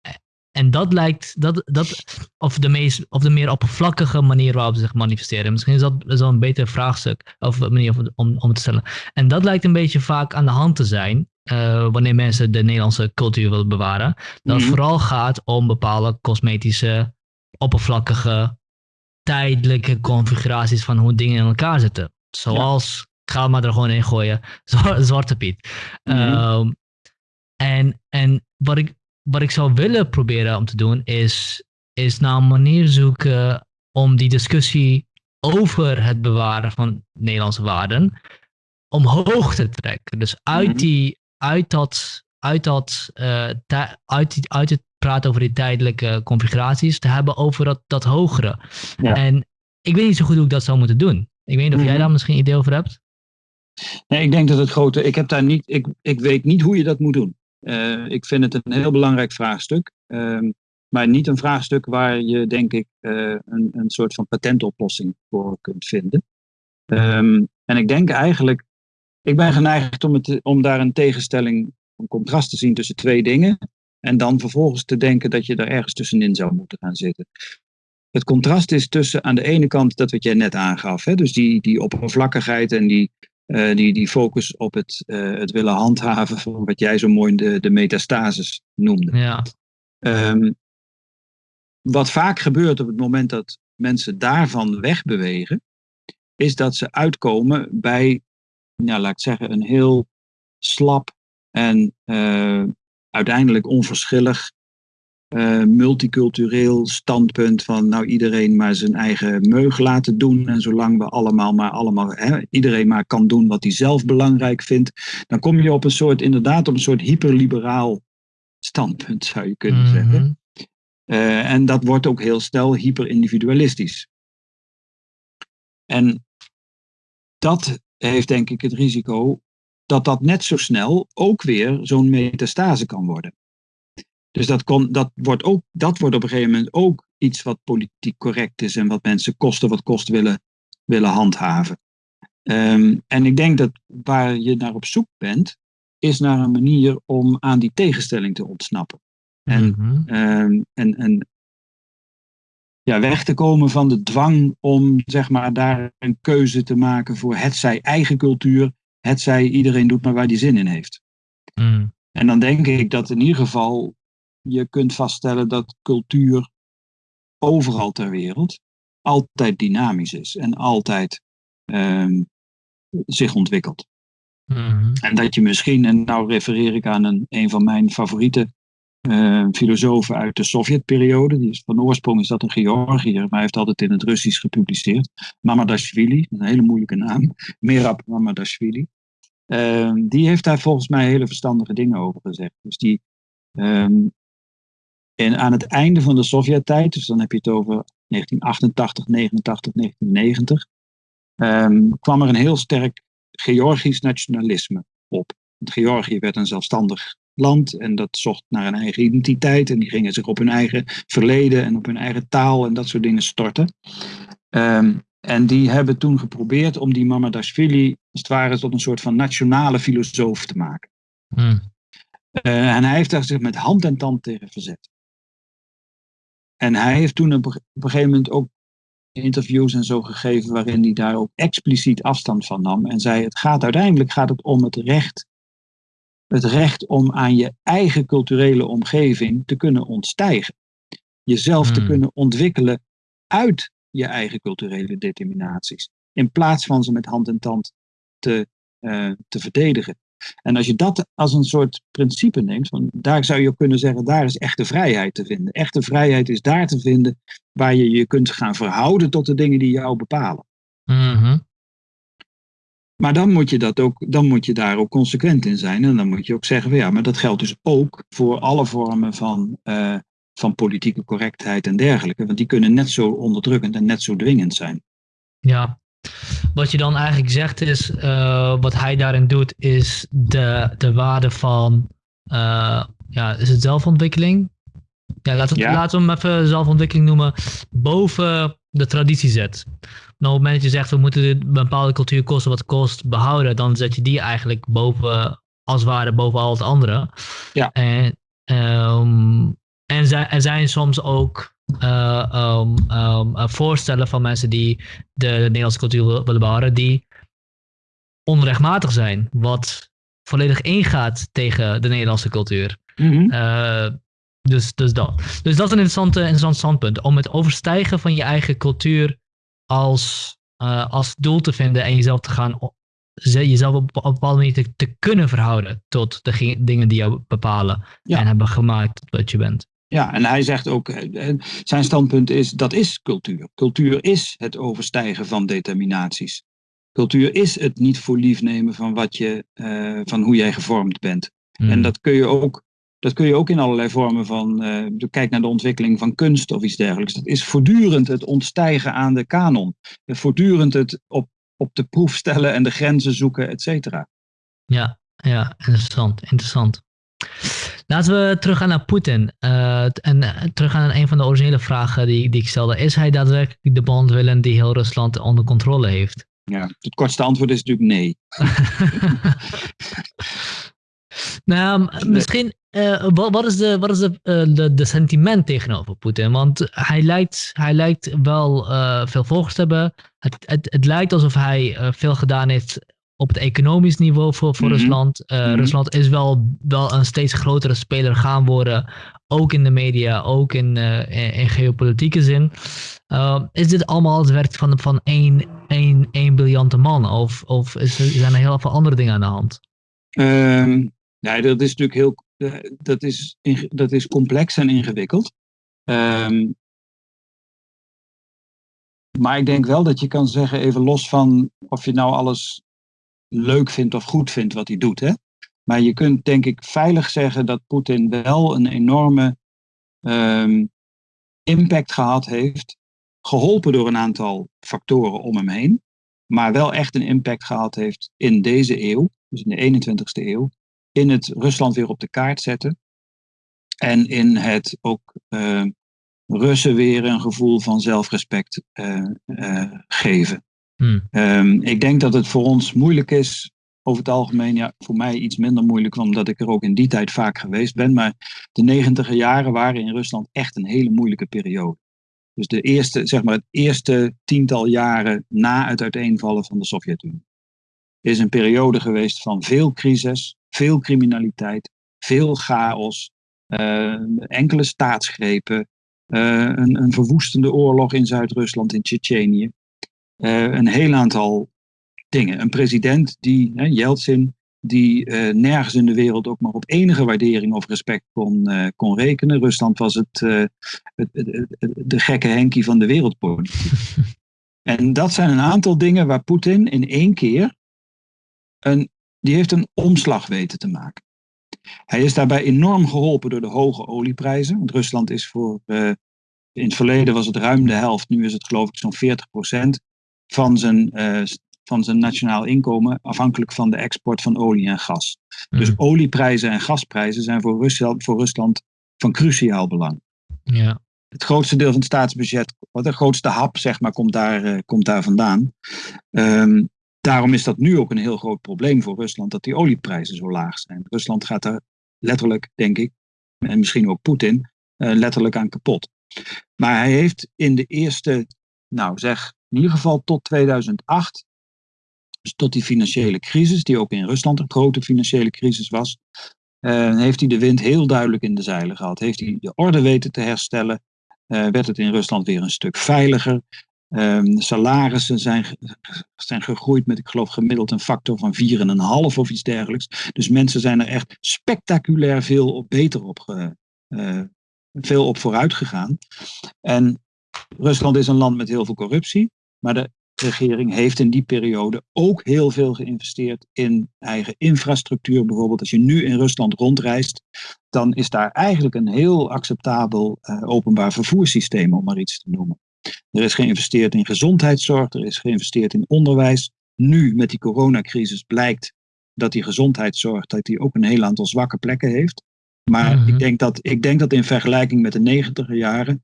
en dat lijkt, dat, dat, of, de meest, of de meer oppervlakkige manier waarop ze zich manifesteren. Misschien is dat, is dat een beter vraagstuk, of manier om, om te stellen. En dat lijkt een beetje vaak aan de hand te zijn, uh, wanneer mensen de Nederlandse cultuur willen bewaren. Dat het vooral gaat om bepaalde cosmetische, oppervlakkige, tijdelijke configuraties van hoe dingen in elkaar zitten. Zoals, ja. ga maar er gewoon in gooien, Zwarte Piet. Mm -hmm. um, en, en wat ik wat ik zou willen proberen om te doen, is, is naar een manier zoeken om die discussie over het bewaren van Nederlandse waarden omhoog te trekken. Dus uit, die, uit dat, uit, dat, uh, uit, die, uit het praten over die tijdelijke configuraties, te hebben over dat, dat hogere. Ja. En ik weet niet zo goed hoe ik dat zou moeten doen. Ik weet niet of jij daar misschien een idee over hebt. Nee, ik denk dat het grote. Ik heb daar niet. Ik, ik weet niet hoe je dat moet doen. Uh, ik vind het een heel belangrijk vraagstuk. Uh, maar niet een vraagstuk waar je, denk ik, uh, een, een soort van patentoplossing voor kunt vinden. Um, en ik denk eigenlijk, ik ben geneigd om, het, om daar een tegenstelling, een contrast te zien tussen twee dingen. En dan vervolgens te denken dat je er ergens tussenin zou moeten gaan zitten. Het contrast is tussen aan de ene kant dat wat jij net aangaf, hè, dus die, die oppervlakkigheid en die, uh, die, die focus op het, uh, het willen handhaven van wat jij zo mooi de, de metastasis noemde. Ja. Um, wat vaak gebeurt op het moment dat mensen daarvan wegbewegen, is dat ze uitkomen bij, nou, laat ik zeggen, een heel slap en uh, uiteindelijk onverschillig uh, multicultureel standpunt van nou iedereen maar zijn eigen meug laten doen. En zolang we allemaal maar allemaal, hè, iedereen maar kan doen wat hij zelf belangrijk vindt, dan kom je op een soort, inderdaad, op een soort hyperliberaal standpunt, zou je kunnen Mhm. zeggen. Uh, en dat wordt ook heel snel hyperindividualistisch. En dat heeft denk ik het risico dat dat net zo snel ook weer zo'n metastase kan worden. Dus dat, kon, dat, wordt ook, dat wordt op een gegeven moment ook iets wat politiek correct is en wat mensen kosten wat kost willen, willen handhaven. Um, en ik denk dat waar je naar op zoek bent, is naar een manier om aan die tegenstelling te ontsnappen. En, Mhm. um, en, en ja, weg te komen van de dwang om zeg maar, daar een keuze te maken voor het zij eigen cultuur, het zij iedereen doet maar waar die zin in heeft. Mm. En dan denk ik dat in ieder geval je kunt vaststellen dat cultuur overal ter wereld altijd dynamisch is en altijd um, zich ontwikkelt. Mhm. En dat je misschien, en nou refereer ik aan een, een van mijn favoriete uh, filosofen uit de Sovjetperiode, die van oorsprong is dat een Georgiër, maar hij heeft altijd in het Russisch gepubliceerd. Mamadashvili, een hele moeilijke naam, Merab Mamadashvili. Uh, die heeft daar volgens mij hele verstandige dingen over gezegd. Dus die, um, en aan het einde van de Sovjet-tijd, dus dan heb je het over 1988, 89, 1990, um, kwam er een heel sterk Georgisch nationalisme op. Want Georgië werd een zelfstandig land en dat zocht naar een eigen identiteit en die gingen zich op hun eigen verleden en op hun eigen taal en dat soort dingen storten. Ehm, en die hebben toen geprobeerd om die Mamadashvili als het ware tot een soort van nationale filosoof te maken. Hmm. Uh, en hij heeft daar zich met hand en tand tegen verzet. En hij heeft toen op, op een gegeven moment ook interviews en zo gegeven waarin hij daar ook expliciet afstand van nam en zei het gaat uiteindelijk gaat het om het recht het recht om aan je eigen culturele omgeving te kunnen ontstijgen. Jezelf te Hmm. kunnen ontwikkelen uit je eigen culturele determinaties. In plaats van ze met hand en tand te, eh, te verdedigen. En als je dat als een soort principe neemt, van daar zou je ook kunnen zeggen, daar is echte vrijheid te vinden. Echte vrijheid is daar te vinden waar je je kunt gaan verhouden tot de dingen die jou bepalen. Mhm. Maar dan moet je, dat ook, dan moet je daar ook consequent in zijn. En dan moet je ook zeggen, van ja, maar dat geldt dus ook voor alle vormen van, eh, van politieke correctheid en dergelijke. Want die kunnen net zo onderdrukkend en net zo dwingend zijn. Ja. Wat je dan eigenlijk zegt is, eh, wat hij daarin doet, is de, de waarde van, eh, ja, is het zelfontwikkeling? Ja, laten we, Ja. laten we hem even zelfontwikkeling noemen, boven de traditie zet. Nou, op het moment dat je zegt, we moeten de bepaalde cultuur kosten wat kost behouden, dan zet je die eigenlijk boven, als het ware, boven al het andere. Ja. En, ehm, en zij- er zijn soms ook eh, ehm, ehm, eh, voorstellen van mensen die de Nederlandse cultuur wil- willen behouden, die onrechtmatig zijn, wat volledig ingaat tegen de Nederlandse cultuur. Eh, dus, dus dat. Dus dat is een interessante, interessant standpunt. Om het overstijgen van je eigen cultuur als, eh, als doel te vinden en jezelf te gaan jezelf op, op een bepaalde manier te, te kunnen verhouden tot de ge- dingen die jou bepalen Ja. en hebben gemaakt wat je bent. Ja, en hij zegt ook, eh, eh, zijn standpunt is, dat is cultuur. Cultuur is het overstijgen van determinaties. Cultuur is het niet voor lief nemen van, wat je, van hoe jij gevormd bent. Hmm. En dat kun je ook, dat kun je ook in allerlei vormen van, eh, kijk naar de ontwikkeling van kunst of iets dergelijks. Dat is voortdurend het ontstijgen aan de kanon. Voortdurend het op, op de proef stellen en de grenzen zoeken, et cetera. Ja, ja, interessant, interessant. Laten we teruggaan naar Poetin. T- en eh, teruggaan naar een van de originele vragen die, die ik stelde. Is hij daadwerkelijk de bondwillen die heel Rusland onder controle heeft? Ja, het kortste antwoord is natuurlijk nee. nou, misschien, eh, wat, wat is, de, wat is de, eh, de, de sentiment tegenover Poetin? Want hij lijkt, hij lijkt wel eh, veel volgers te hebben. Het, het, het lijkt alsof hij veel gedaan heeft op het economisch niveau voor, voor Mhm. Rusland. Mhm. Rusland is wel, wel een steeds grotere speler gaan worden. Ook in de media, ook in, in, in geopolitieke zin. Is dit allemaal het werk van, van één, één, één briljante man? Of, of is zijn er heel veel andere dingen aan de hand? Ehm, nee, dat is natuurlijk heel. Eh, dat, is, dat is complex en ingewikkeld. Ehm, maar ik denk wel dat je kan zeggen, even los van of je nou alles leuk vindt of goed vindt wat hij doet. Hè? Maar je kunt denk ik veilig zeggen dat Poetin wel een enorme ehm, impact gehad heeft. Geholpen door een aantal factoren om hem heen. Maar wel echt een impact gehad heeft in deze eeuw, dus in de 21ste eeuw. In het Rusland weer op de kaart zetten. En in het ook eh, Russen weer een gevoel van zelfrespect eh, eh, geven. Hmm. Ehm, ik denk dat het voor ons moeilijk is, over het algemeen, ja, voor mij iets minder moeilijk, omdat ik er ook in die tijd vaak geweest ben. Maar de negentiger jaren waren in Rusland echt een hele moeilijke periode. Dus de eerste, zeg maar, het eerste tiental jaren na het uiteenvallen van de Sovjet-Unie. Is een periode geweest van veel crisis, veel criminaliteit, veel chaos, eh, enkele staatsgrepen, eh, een, een verwoestende oorlog in Zuid-Rusland, in Tsjetsjenië. Uh, een heel aantal dingen. Een president die, hè, Yeltsin, die nergens in de wereld ook maar op enige waardering of respect kon, kon rekenen. Rusland was het, het, het, het, de gekke Henkie van de wereldpolitiek. en dat zijn een aantal dingen waar Poetin in één keer een, die heeft een omslag weten te maken. Hij is daarbij enorm geholpen door de hoge olieprijzen. Want Rusland is voor, uh, in het verleden was het ruim de helft, nu is het geloof ik zo'n 40 procent van zijn uh, van zijn nationaal inkomen afhankelijk van de export van olie en gas. Dus Mhm. olieprijzen en gasprijzen zijn voor Rusland, voor Rusland van cruciaal belang. Ja. Het grootste deel van het staatsbudget, wat de grootste hap, zeg maar, komt daar, eh, komt daar vandaan. Ehm, daarom is dat nu ook een heel groot probleem voor Rusland, dat die olieprijzen zo laag zijn. Rusland gaat daar letterlijk, denk ik, en misschien ook Poetin, eh, letterlijk aan kapot. Maar hij heeft in de eerste, nou zeg, in ieder geval tot 2008, dus tot die financiële crisis, die ook in Rusland een grote financiële crisis was, eh, heeft hij de wind heel duidelijk in de zeilen gehad. Heeft hij de orde weten te herstellen, eh, werd het in Rusland weer een stuk veiliger. Ehm, salarissen zijn, zijn gegroeid met, ik geloof, gemiddeld een factor van 4,5 of iets dergelijks. Dus mensen zijn er echt spectaculair veel op beter op, eh, veel op vooruit gegaan. En Rusland is een land met heel veel corruptie, maar de regering heeft in die periode ook heel veel geïnvesteerd in eigen infrastructuur. Bijvoorbeeld als je nu in Rusland rondreist, dan is daar eigenlijk een heel acceptabel eh, openbaar vervoerssysteem, om maar iets te noemen. Er is geïnvesteerd in gezondheidszorg, er is geïnvesteerd in onderwijs. Nu met die coronacrisis blijkt dat die gezondheidszorg dat die ook een heel aantal zwakke plekken heeft. Maar Mhm. ik, denk dat, ik denk dat in vergelijking met de negentiger jaren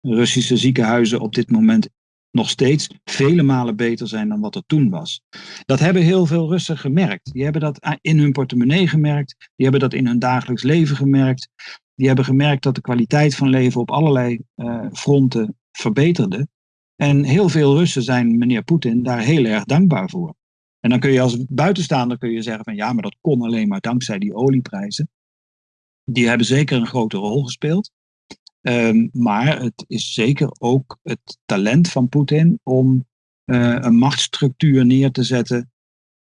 Russische ziekenhuizen op dit moment nog steeds vele malen beter zijn dan wat er toen was. Dat hebben heel veel Russen gemerkt. Die hebben dat in hun portemonnee gemerkt. Die hebben dat in hun dagelijks leven gemerkt. Die hebben gemerkt dat de kwaliteit van leven op allerlei eh, fronten verbeterde. En heel veel Russen zijn meneer Poetin daar heel erg dankbaar voor. En dan kun je als buitenstaander kun je zeggen van ja, maar dat kon alleen maar dankzij die olieprijzen. Die hebben zeker een grote rol gespeeld. Um, maar het is zeker ook het talent van Poetin om uh, een machtsstructuur neer te zetten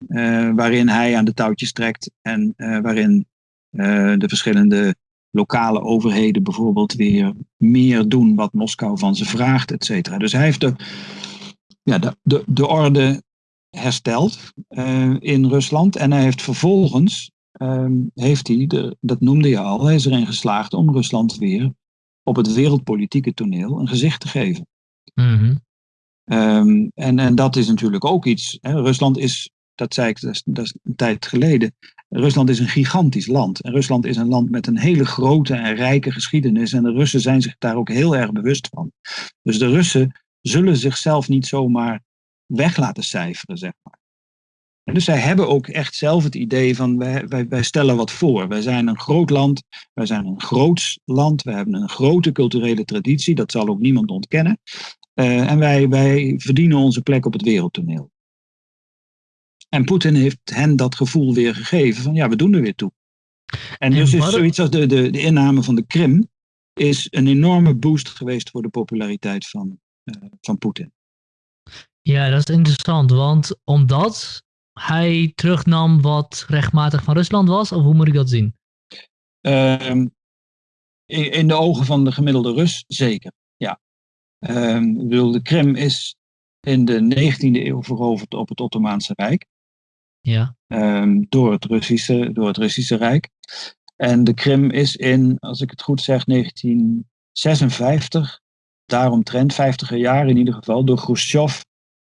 uh, waarin hij aan de touwtjes trekt en uh, waarin de verschillende lokale overheden bijvoorbeeld weer meer doen wat Moskou van ze vraagt, et cetera. Dus hij heeft de, ja, de, de, de orde hersteld in Rusland en hij heeft vervolgens, um, heeft hij, de, dat noemde je al, hij is erin geslaagd om Rusland weer op het wereldpolitieke toneel een gezicht te geven. Mm -hmm. um, en, en dat is natuurlijk ook iets. Hè. Rusland is, dat zei ik dat is, dat is een tijd geleden, Rusland is een gigantisch land. En Rusland is een land met een hele grote en rijke geschiedenis. En de Russen zijn zich daar ook heel erg bewust van. Dus de Russen zullen zichzelf niet zomaar weg laten cijferen, zeg maar. Dus zij hebben ook echt zelf het idee van wij, wij, wij stellen wat voor. Wij zijn een groot land, wij zijn een groots land, we hebben een grote culturele traditie, dat zal ook niemand ontkennen. Uh, en wij, wij verdienen onze plek op het wereldtoneel. En Poetin heeft hen dat gevoel weer gegeven van ja, we doen er weer toe. En, en dus is zoiets als de, de, de inname van de Krim is een enorme boost geweest voor de populariteit van, uh, van Poetin. Ja, dat is interessant, want omdat hij terugnam wat rechtmatig van Rusland was, of hoe moet ik dat zien? Uh, in, in, de ogen van de gemiddelde Rus zeker, ja. Ik bedoel, de Krim is in de 19e eeuw veroverd op het Ottomaanse Rijk. Ja. Um, door, het Russische, door het Russische Rijk. En de Krim is in, als ik het goed zeg, 1956, daaromtrent, 50 jaar in ieder geval, door Khrushchev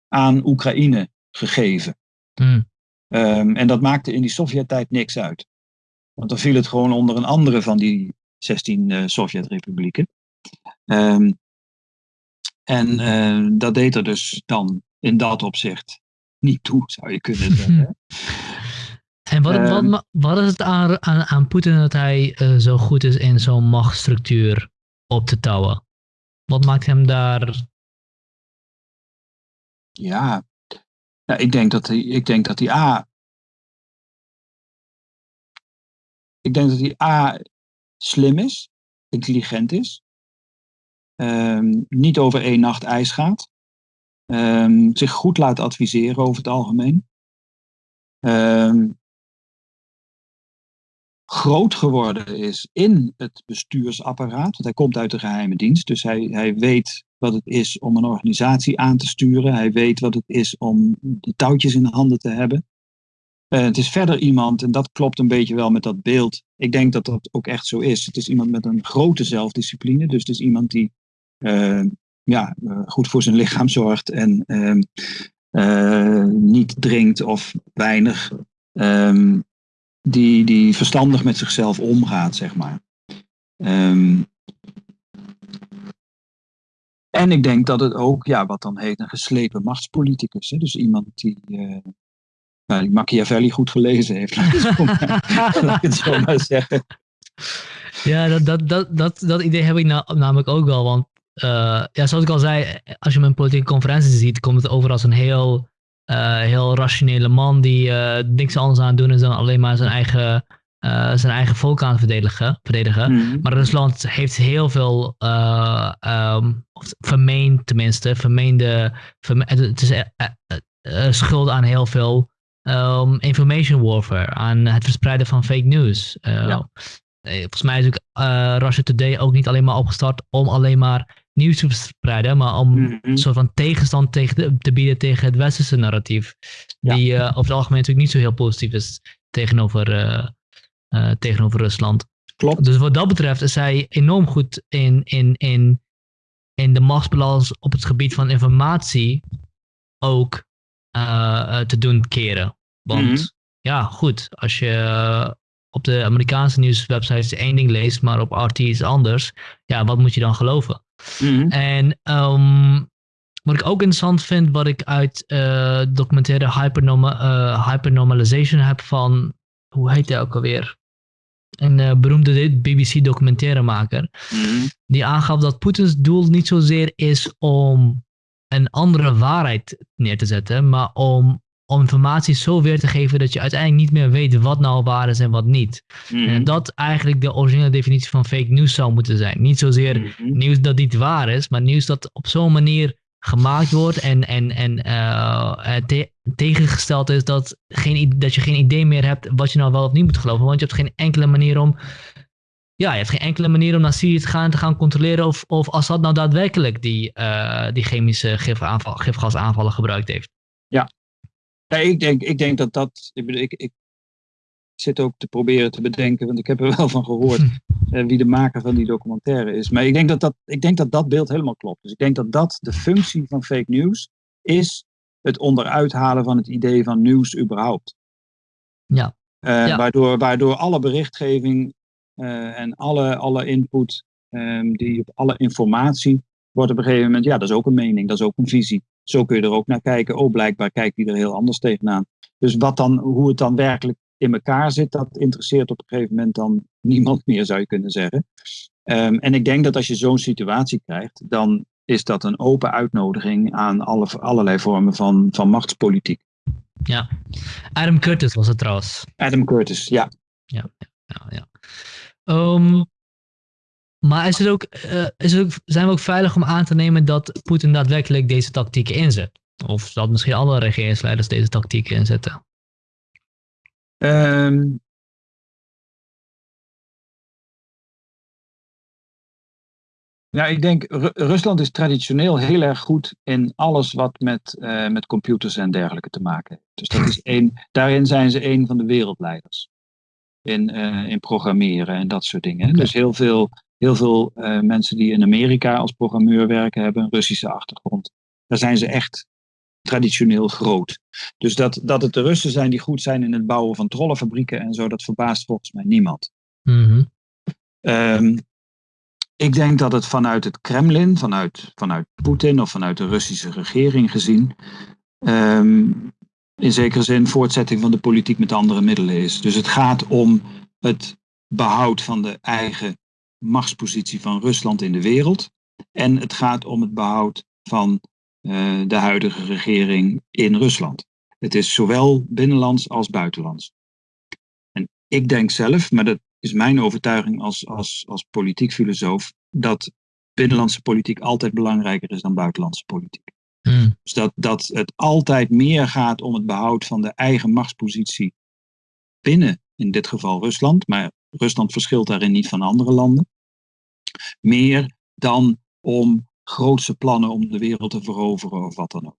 aan Oekraïne gegeven. Hmm. Um, en dat maakte in die Sovjet-tijd niks uit. Want dan viel het gewoon onder een andere van die 16 uh, Sovjet-republieken. Um, en uh, dat deed er dus dan in dat opzicht niet toe, zou je kunnen zeggen. En wat, um, wat, wat is het aan, aan, aan Poetin dat hij uh, zo goed is in zo'n machtsstructuur op te touwen? Wat maakt hem daar. Ja, ja ik, denk dat hij, ik denk dat hij A. Ik denk dat hij A. slim is, intelligent is. Um, niet over één nacht ijs gaat. Um, zich goed laat adviseren over het algemeen. Um, groot geworden is in het bestuursapparaat. Want hij komt uit de geheime dienst. Dus hij, hij weet wat het is om een organisatie aan te sturen. Hij weet wat het is om de touwtjes in de handen te hebben. Uh, het is verder iemand, en dat klopt een beetje wel met dat beeld. Ik denk dat dat ook echt zo is. Het is iemand met een grote zelfdiscipline. Dus het is iemand die uh, ja, uh, goed voor zijn lichaam zorgt en eh, niet drinkt of weinig, ehm, die, die verstandig met zichzelf omgaat, zeg maar. Ehm, en ik denk dat het ook, ja, wat dan heet een geslepen machtspoliticus. Hè? Dus iemand die, uh, nou, Machiavelli goed gelezen heeft, laat ik het zo maar zeggen. Ja, dat, dat, dat, dat, dat idee heb ik namelijk ook wel. Want uh, ja, zoals ik al zei, als je mijn politieke conferentie ziet, komt het over als een heel, uh, heel rationele man die uh, niks anders aan het doen is dan alleen maar zijn eigen, zijn eigen volk aan het verdedigen. verdedigen. Mhm. Maar Rusland heeft heel veel, um, vermeend tenminste, vermeende, verme het is schuld aan heel veel um, information warfare, aan het verspreiden van fake news. Ja. Volgens mij is ook Russia Today ook niet alleen maar opgestart om alleen maar nieuws te verspreiden, maar om Mhm. een soort van tegenstand tegen de- te bieden tegen het westerse narratief. Ja. Die eh, over het algemeen natuurlijk niet zo heel positief is tegenover, eh, eh, tegenover Rusland. Klopt. Dus wat dat betreft is hij enorm goed in, in, in, in de machtsbalans op het gebied van informatie ook te doen keren. Want Mhm. ja, goed, als je op de Amerikaanse nieuwswebsites één ding leest, maar op RT iets anders, ja, wat moet je dan geloven? Mhm. En ehm, wat ik ook interessant vind, wat ik uit eh documentaire Hypernorma eh, Hypernormalization heb van, hoe heet hij ook alweer? Een eh, beroemde BBC documentairemaker. Mhm. Die aangaf dat Poetins doel niet zozeer is om een andere waarheid neer te zetten, maar om, om informatie zo weer te geven dat je uiteindelijk niet meer weet wat nou waar is en wat niet. Mhm. En dat eigenlijk de originele definitie van fake news zou moeten zijn. Niet zozeer Mhm. nieuws dat niet waar is, maar nieuws dat op zo'n manier gemaakt wordt en, en, en eh, eh, te- tegengesteld is dat, geen, dat je geen idee meer hebt wat je nou wel of niet moet geloven. Want je hebt geen enkele manier om. Ja, je hebt geen enkele manier om naar Syrië te gaan te gaan controleren of, of Assad nou daadwerkelijk die, eh, die chemische gifaanval, gifgasaanvallen gebruikt heeft. Ja, ik, denk, ik denk dat dat. Ik, ik, ik zit ook te proberen te bedenken, want ik heb er wel van gehoord eh, wie de maker van die documentaire is. Maar ik denk dat dat, ik denk dat dat beeld helemaal klopt. Dus ik denk dat dat de functie van fake news is: het onderuit halen van het idee van nieuws überhaupt. Ja. Eh, Ja. Waardoor, waardoor alle berichtgeving eh, en alle, alle input, ehm, die op alle informatie, wordt op een gegeven moment, ja, dat is ook een mening, dat is ook een visie. Zo kun je er ook naar kijken. Oh, blijkbaar kijkt die er heel anders tegenaan. Dus wat dan, hoe het dan werkelijk in elkaar zit, dat interesseert op een gegeven moment dan niemand meer, zou je kunnen zeggen. Ehm, en ik denk dat als je zo'n situatie krijgt, dan is dat een open uitnodiging aan alle, allerlei vormen van, van machtspolitiek. Ja. Adam Curtis was het trouwens. Adam Curtis, ja. Ja, ja. Ehm, maar is het ook, eh, is het ook, zijn we ook veilig om aan te nemen dat Poetin daadwerkelijk deze tactieken inzet? Of dat misschien alle regeringsleiders deze tactieken inzetten? Ja, ik denk, Ru- Rusland is traditioneel heel erg goed in alles wat met, eh, met computers en dergelijke te maken heeft. Dus dat is één, daarin zijn ze een van de wereldleiders. In, eh, in programmeren en dat soort dingen. Dus heel veel, heel veel eh, mensen die in Amerika als programmeur werken, hebben een Russische achtergrond. Daar zijn ze echt traditioneel groot. Dus dat, dat het de Russen zijn die goed zijn in het bouwen van trollenfabrieken en zo, dat verbaast volgens mij niemand. Mhm. Ehm, ik denk dat het vanuit het Kremlin, vanuit, vanuit Poetin of vanuit de Russische regering gezien, ehm, in zekere zin voortzetting van de politiek met andere middelen is. Dus het gaat om het behoud van de eigen machtspositie van Rusland in de wereld. En het gaat om het behoud van eh, de huidige regering in Rusland. Het is zowel binnenlands als buitenlands. En ik denk zelf, maar dat is mijn overtuiging als, als, als politiek filosoof, dat binnenlandse politiek altijd belangrijker is dan buitenlandse politiek. Mm. Dus dat, dat het altijd meer gaat om het behoud van de eigen machtspositie binnen, in dit geval Rusland, maar Rusland verschilt daarin niet van andere landen, meer dan om grootse plannen om de wereld te veroveren of wat dan ook.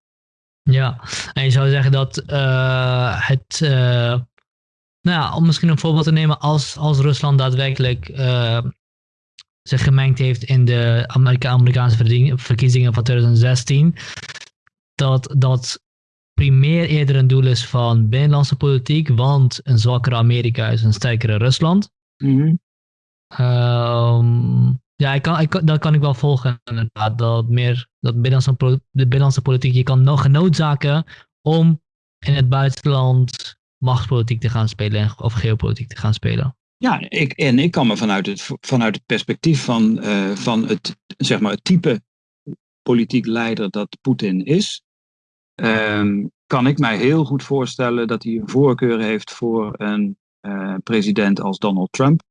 Ja, en je zou zeggen dat eh, het, eh, nou ja, om misschien een voorbeeld te nemen, als, als Rusland daadwerkelijk eh, zich gemengd heeft in de Amerika Amerikaanse verkiezingen van 2016, dat, dat primair eerder een doel is van binnenlandse politiek, want een zwakkere Amerika is een sterkere Rusland. Ehm, ja, ik dat kan ik wel volgen inderdaad. Dat meer dat binnenlandse, de binnenlandse politiek, je kan nog genoodzaken om in het buitenland machtspolitiek te gaan spelen en- of geopolitiek te gaan spelen. Ja, ik, en ik kan me vanuit het, vanuit het perspectief van, eh, van het, zeg maar, het type politiek leider dat Poetin is, ehm, kan ik mij heel goed voorstellen dat hij een voorkeur heeft voor een eh, president als Donald Trump,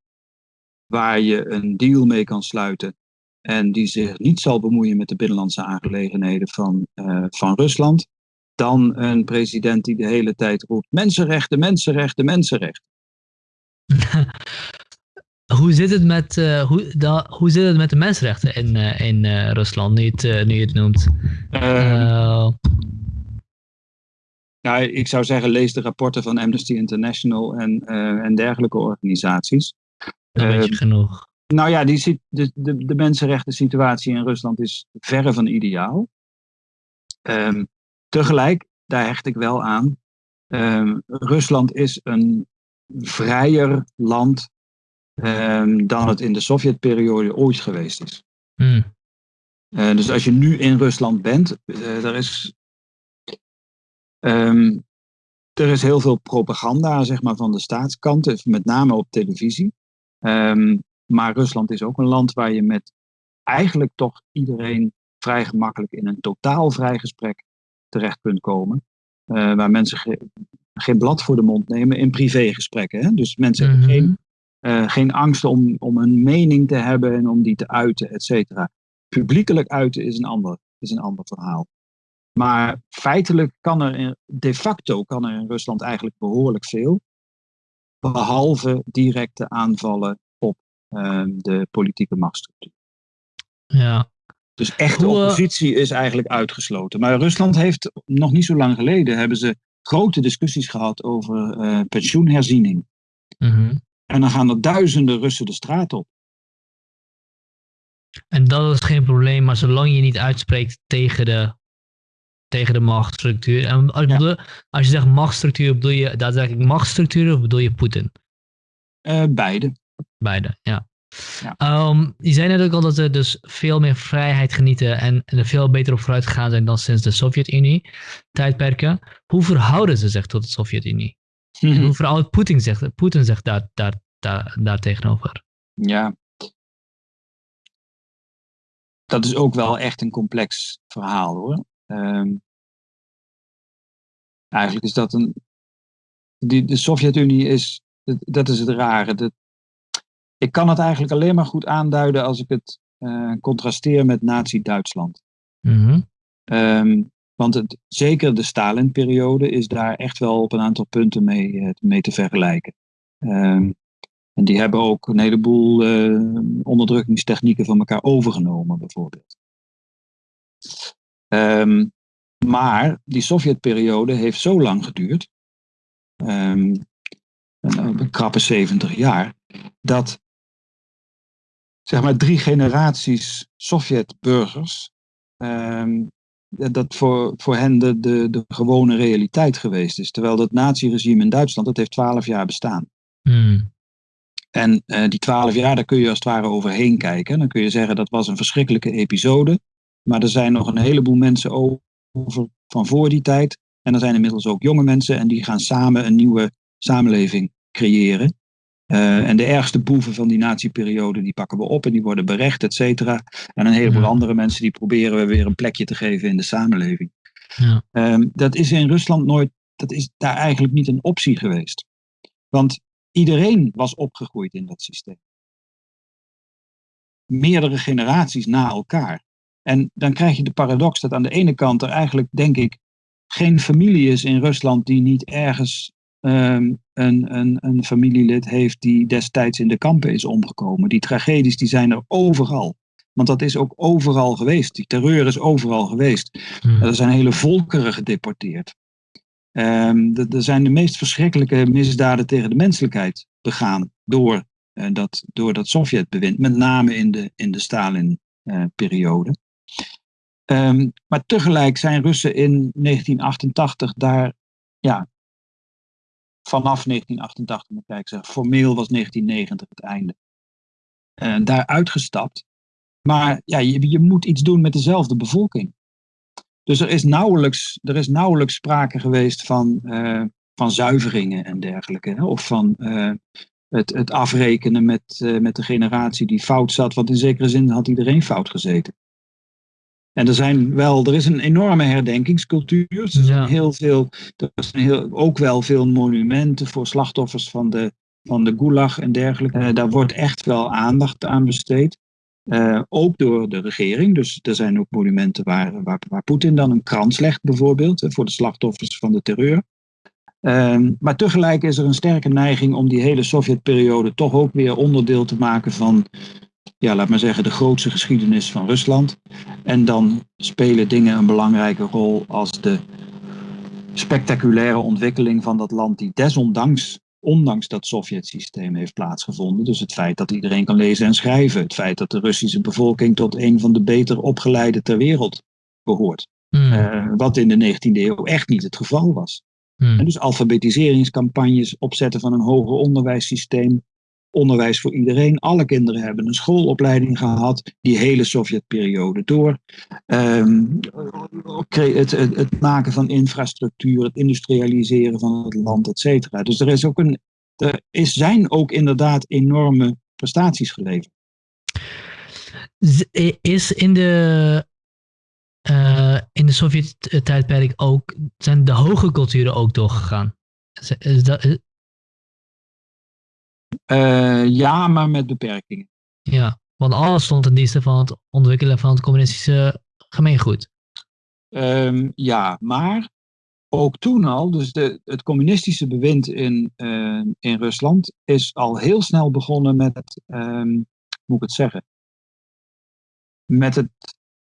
waar je een deal mee kan sluiten en die zich niet zal bemoeien met de binnenlandse aangelegenheden van, eh, van Rusland, dan een president die de hele tijd roept mensenrechten, mensenrechten, mensenrechten. hoe, zit het met, eh, hoe, da- hoe zit het met de mensenrechten in, eh, in Rusland, nu je het, nu je het noemt? Ehm, Eh, Nou, ik zou zeggen, lees de rapporten van Amnesty International en, en dergelijke organisaties. Dan weet je Ehm, genoeg. Nou ja, die, sit- de, de, de mensenrechten situatie in Rusland is verre van ideaal. Ehm, tegelijk, daar hecht ik wel aan, ehm, Rusland is een vrijer land dan het in de Sovjetperiode ooit geweest is. Hm. Eh, dus als je nu in Rusland bent, eh, er, is, er is heel veel propaganda zeg maar, van de staatskant, met name op televisie. Ehm, maar Rusland is ook een land waar je met eigenlijk toch iedereen vrij gemakkelijk in een totaal vrij gesprek terecht kunt komen. Eh, waar mensen ge- geen blad voor de mond nemen in privégesprekken. Hè? Dus mensen hebben Mhm. geen eh, geen angst om, om een mening te hebben en om die te uiten, et cetera. Publiekelijk uiten is een, ander, is een ander verhaal. Maar feitelijk kan er, in, de facto kan er in Rusland eigenlijk behoorlijk veel. Behalve directe aanvallen op ehm, de politieke machtsstructuur. Ja. Dus echte Hoe, eh, oppositie is eigenlijk uitgesloten. Maar Rusland heeft nog niet zo lang geleden hebben ze grote discussies gehad over eh, pensioenherziening. Mhm. En dan gaan er duizenden Russen de straat op. En dat is geen probleem, maar zolang je niet uitspreekt tegen de, tegen de machtsstructuur. En als, Ja. bedoel- als je zegt machtsstructuur, bedoel je daadwerkelijk machtsstructuur of bedoel je Poetin? Eh, beide. Beide, ja. Ja. Ehm, je zei net ook al dat ze dus veel meer vrijheid genieten en, er veel beter op vooruit gegaan zijn dan sinds de Sovjet-Unie tijdperken. Hoe verhouden ze zich tot de Sovjet-Unie? En hoe verhoudt Poetin zich, Poetin zich daar, daar, daar, daar tegenover? Ja. Dat is ook wel echt een complex verhaal hoor. Ehm, eigenlijk is dat een. Die, de Sovjet-Unie is. Dat, dat is het rare. Dat, ik kan het eigenlijk alleen maar goed aanduiden als ik het eh, contrasteer met Nazi-Duitsland. Mhm. Ehm, want het, zeker de Stalin-periode is daar echt wel op een aantal punten mee, eh, mee te vergelijken. Ehm, en die hebben ook een heleboel eh, onderdrukkingstechnieken van elkaar overgenomen, bijvoorbeeld. Ehm, maar die Sovjet-periode heeft zo lang geduurd, ehm, een, krappe 70 jaar, dat zeg maar drie generaties Sovjet-burgers ja, dat voor, voor hen de, de, de gewone realiteit geweest is. Terwijl dat naziregime in Duitsland, dat heeft twaalf jaar bestaan. Hmm. En eh, die twaalf jaar, daar kun je als het ware overheen kijken. Dan kun je zeggen dat was een verschrikkelijke episode. Maar er zijn nog een heleboel mensen over van voor die tijd. En er zijn inmiddels ook jonge mensen en die gaan samen een nieuwe samenleving creëren. Eh, en de ergste boeven van die nazi-periode, die pakken we op en die worden berecht, et cetera. En een heleboel Ja. andere mensen, die proberen we weer een plekje te geven in de samenleving. Ja. Ehm, dat is in Rusland nooit, dat is daar eigenlijk niet een optie geweest. Want iedereen was opgegroeid in dat systeem. Meerdere generaties na elkaar. En dan krijg je de paradox dat aan de ene kant er eigenlijk, denk ik, geen familie is in Rusland die niet ergens ehm, een, een, een familielid heeft die destijds in de kampen is omgekomen. Die tragedies die zijn er overal. Want dat is ook overal geweest. Die terreur is overal geweest. Hmm. Er zijn hele volkeren gedeporteerd. Ehm, er zijn de meest verschrikkelijke misdaden tegen de menselijkheid begaan door, eh, dat, door dat Sovjetbewind, met name in de, in de Stalin-periode. Ehm, maar tegelijk zijn Russen in 1988 daar, ja, vanaf 1988 moet ik zeggen, formeel was 1990 het einde, daar uitgestapt. Maar ja, je, je moet iets doen met dezelfde bevolking. Dus er is nauwelijks, er is nauwelijks sprake geweest van, uh, van zuiveringen en dergelijke. Hè? Of van uh, het, het afrekenen met, uh, met de generatie die fout zat. Want in zekere zin had iedereen fout gezeten. En er zijn wel, er is een enorme herdenkingscultuur. Er zijn ja. heel veel, er zijn heel, ook wel veel monumenten voor slachtoffers van de, van de gulag en dergelijke. daar wordt echt wel aandacht aan besteed. Uh, ook door de regering. Dus er zijn ook monumenten waar, waar, waar Poetin dan een krans legt, bijvoorbeeld, voor de slachtoffers van de terreur. Uh, maar tegelijk is er een sterke neiging om die hele Sovjetperiode toch ook weer onderdeel te maken van, ja, laat maar zeggen, de grootste geschiedenis van Rusland. En dan spelen dingen een belangrijke rol als de spectaculaire ontwikkeling van dat land, die desondanks ondanks dat Sovjet-systeem heeft plaatsgevonden. Dus het feit dat iedereen kan lezen en schrijven. Het feit dat de Russische bevolking tot een van de beter opgeleide ter wereld behoort. Hmm. Uh, wat in de 19e eeuw echt niet het geval was. Hmm. En dus alfabetiseringscampagnes, opzetten van een hoger onderwijssysteem, onderwijs voor iedereen. Alle kinderen hebben een schoolopleiding gehad, die hele Sovjetperiode door. Um, het, het, het, maken van infrastructuur, het industrialiseren van het land, et cetera. Dus er, is ook een, er is, zijn ook inderdaad enorme prestaties geleverd. Is in de, uh, in de Sovjet-tijdperk ook, zijn de hoge culturen ook doorgegaan? Is, dat, ja, maar met beperkingen. Ja, want alles stond ten dienste van het ontwikkelen van het communistische gemeengoed. Um, ja, maar ook toen al, dus de, het communistische bewind in, uh, in Rusland is al heel snel begonnen met um, moet ik het zeggen, met het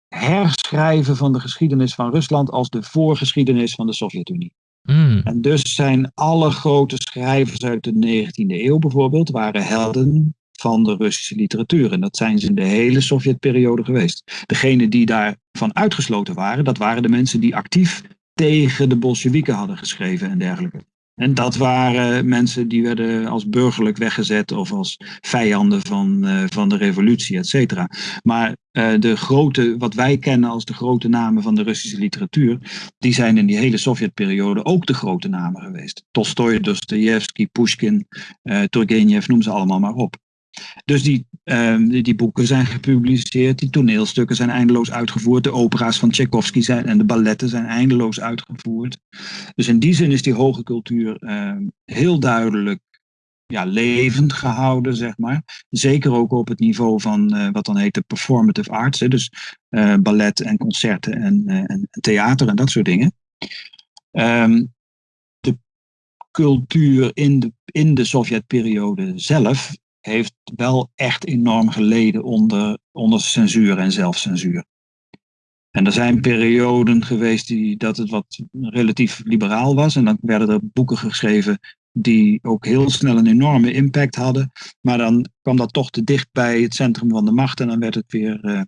herschrijven van de geschiedenis van Rusland als de voorgeschiedenis van de Sovjet-Unie. Mm. En dus zijn alle grote schrijvers uit de 19e eeuw bijvoorbeeld, waren helden van de Russische literatuur. En dat zijn ze in de hele Sovjetperiode geweest. Degenen die daarvan uitgesloten waren, dat waren de mensen die actief tegen de Bolsjewieken hadden geschreven en dergelijke. En dat waren mensen die werden als burgerlijk weggezet of als vijanden van, uh, van de revolutie, et cetera. Maar uh, de grote, wat wij kennen als de grote namen van de Russische literatuur, die zijn in die hele Sovjetperiode ook de grote namen geweest. Tolstoj, Dostoevsky, Pushkin, uh, Turgenev, noem ze allemaal maar op. Dus die, uh, die, boeken zijn gepubliceerd, die toneelstukken zijn eindeloos uitgevoerd, de opera's van Tchaikovsky zijn, en de balletten zijn eindeloos uitgevoerd. Dus in die zin is die hoge cultuur uh, heel duidelijk ja, levend gehouden, zeg maar. Zeker ook op het niveau van uh, wat dan heet de performative arts, hè, dus ballet en concerten en, en, theater en dat soort dingen. Um, de cultuur in de, in de Sovjetperiode zelf heeft wel echt enorm geleden onder, onder censuur en zelfcensuur. En er zijn perioden geweest die, dat het wat relatief liberaal was. En dan werden er boeken geschreven die ook heel snel een enorme impact hadden. Maar dan kwam dat toch te dicht bij het centrum van de macht. En dan werd het weer, uh,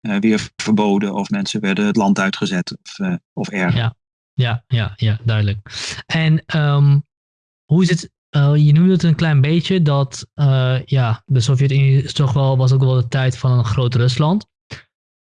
uh, weer verboden. Of mensen werden het land uitgezet. Of, uh, of erger. Ja, ja, ja, ja duidelijk. En um, hoe is het uh, je noemde het een klein beetje dat uh, ja, de Sovjet-Unie toch wel, was ook wel de tijd van een groot Rusland.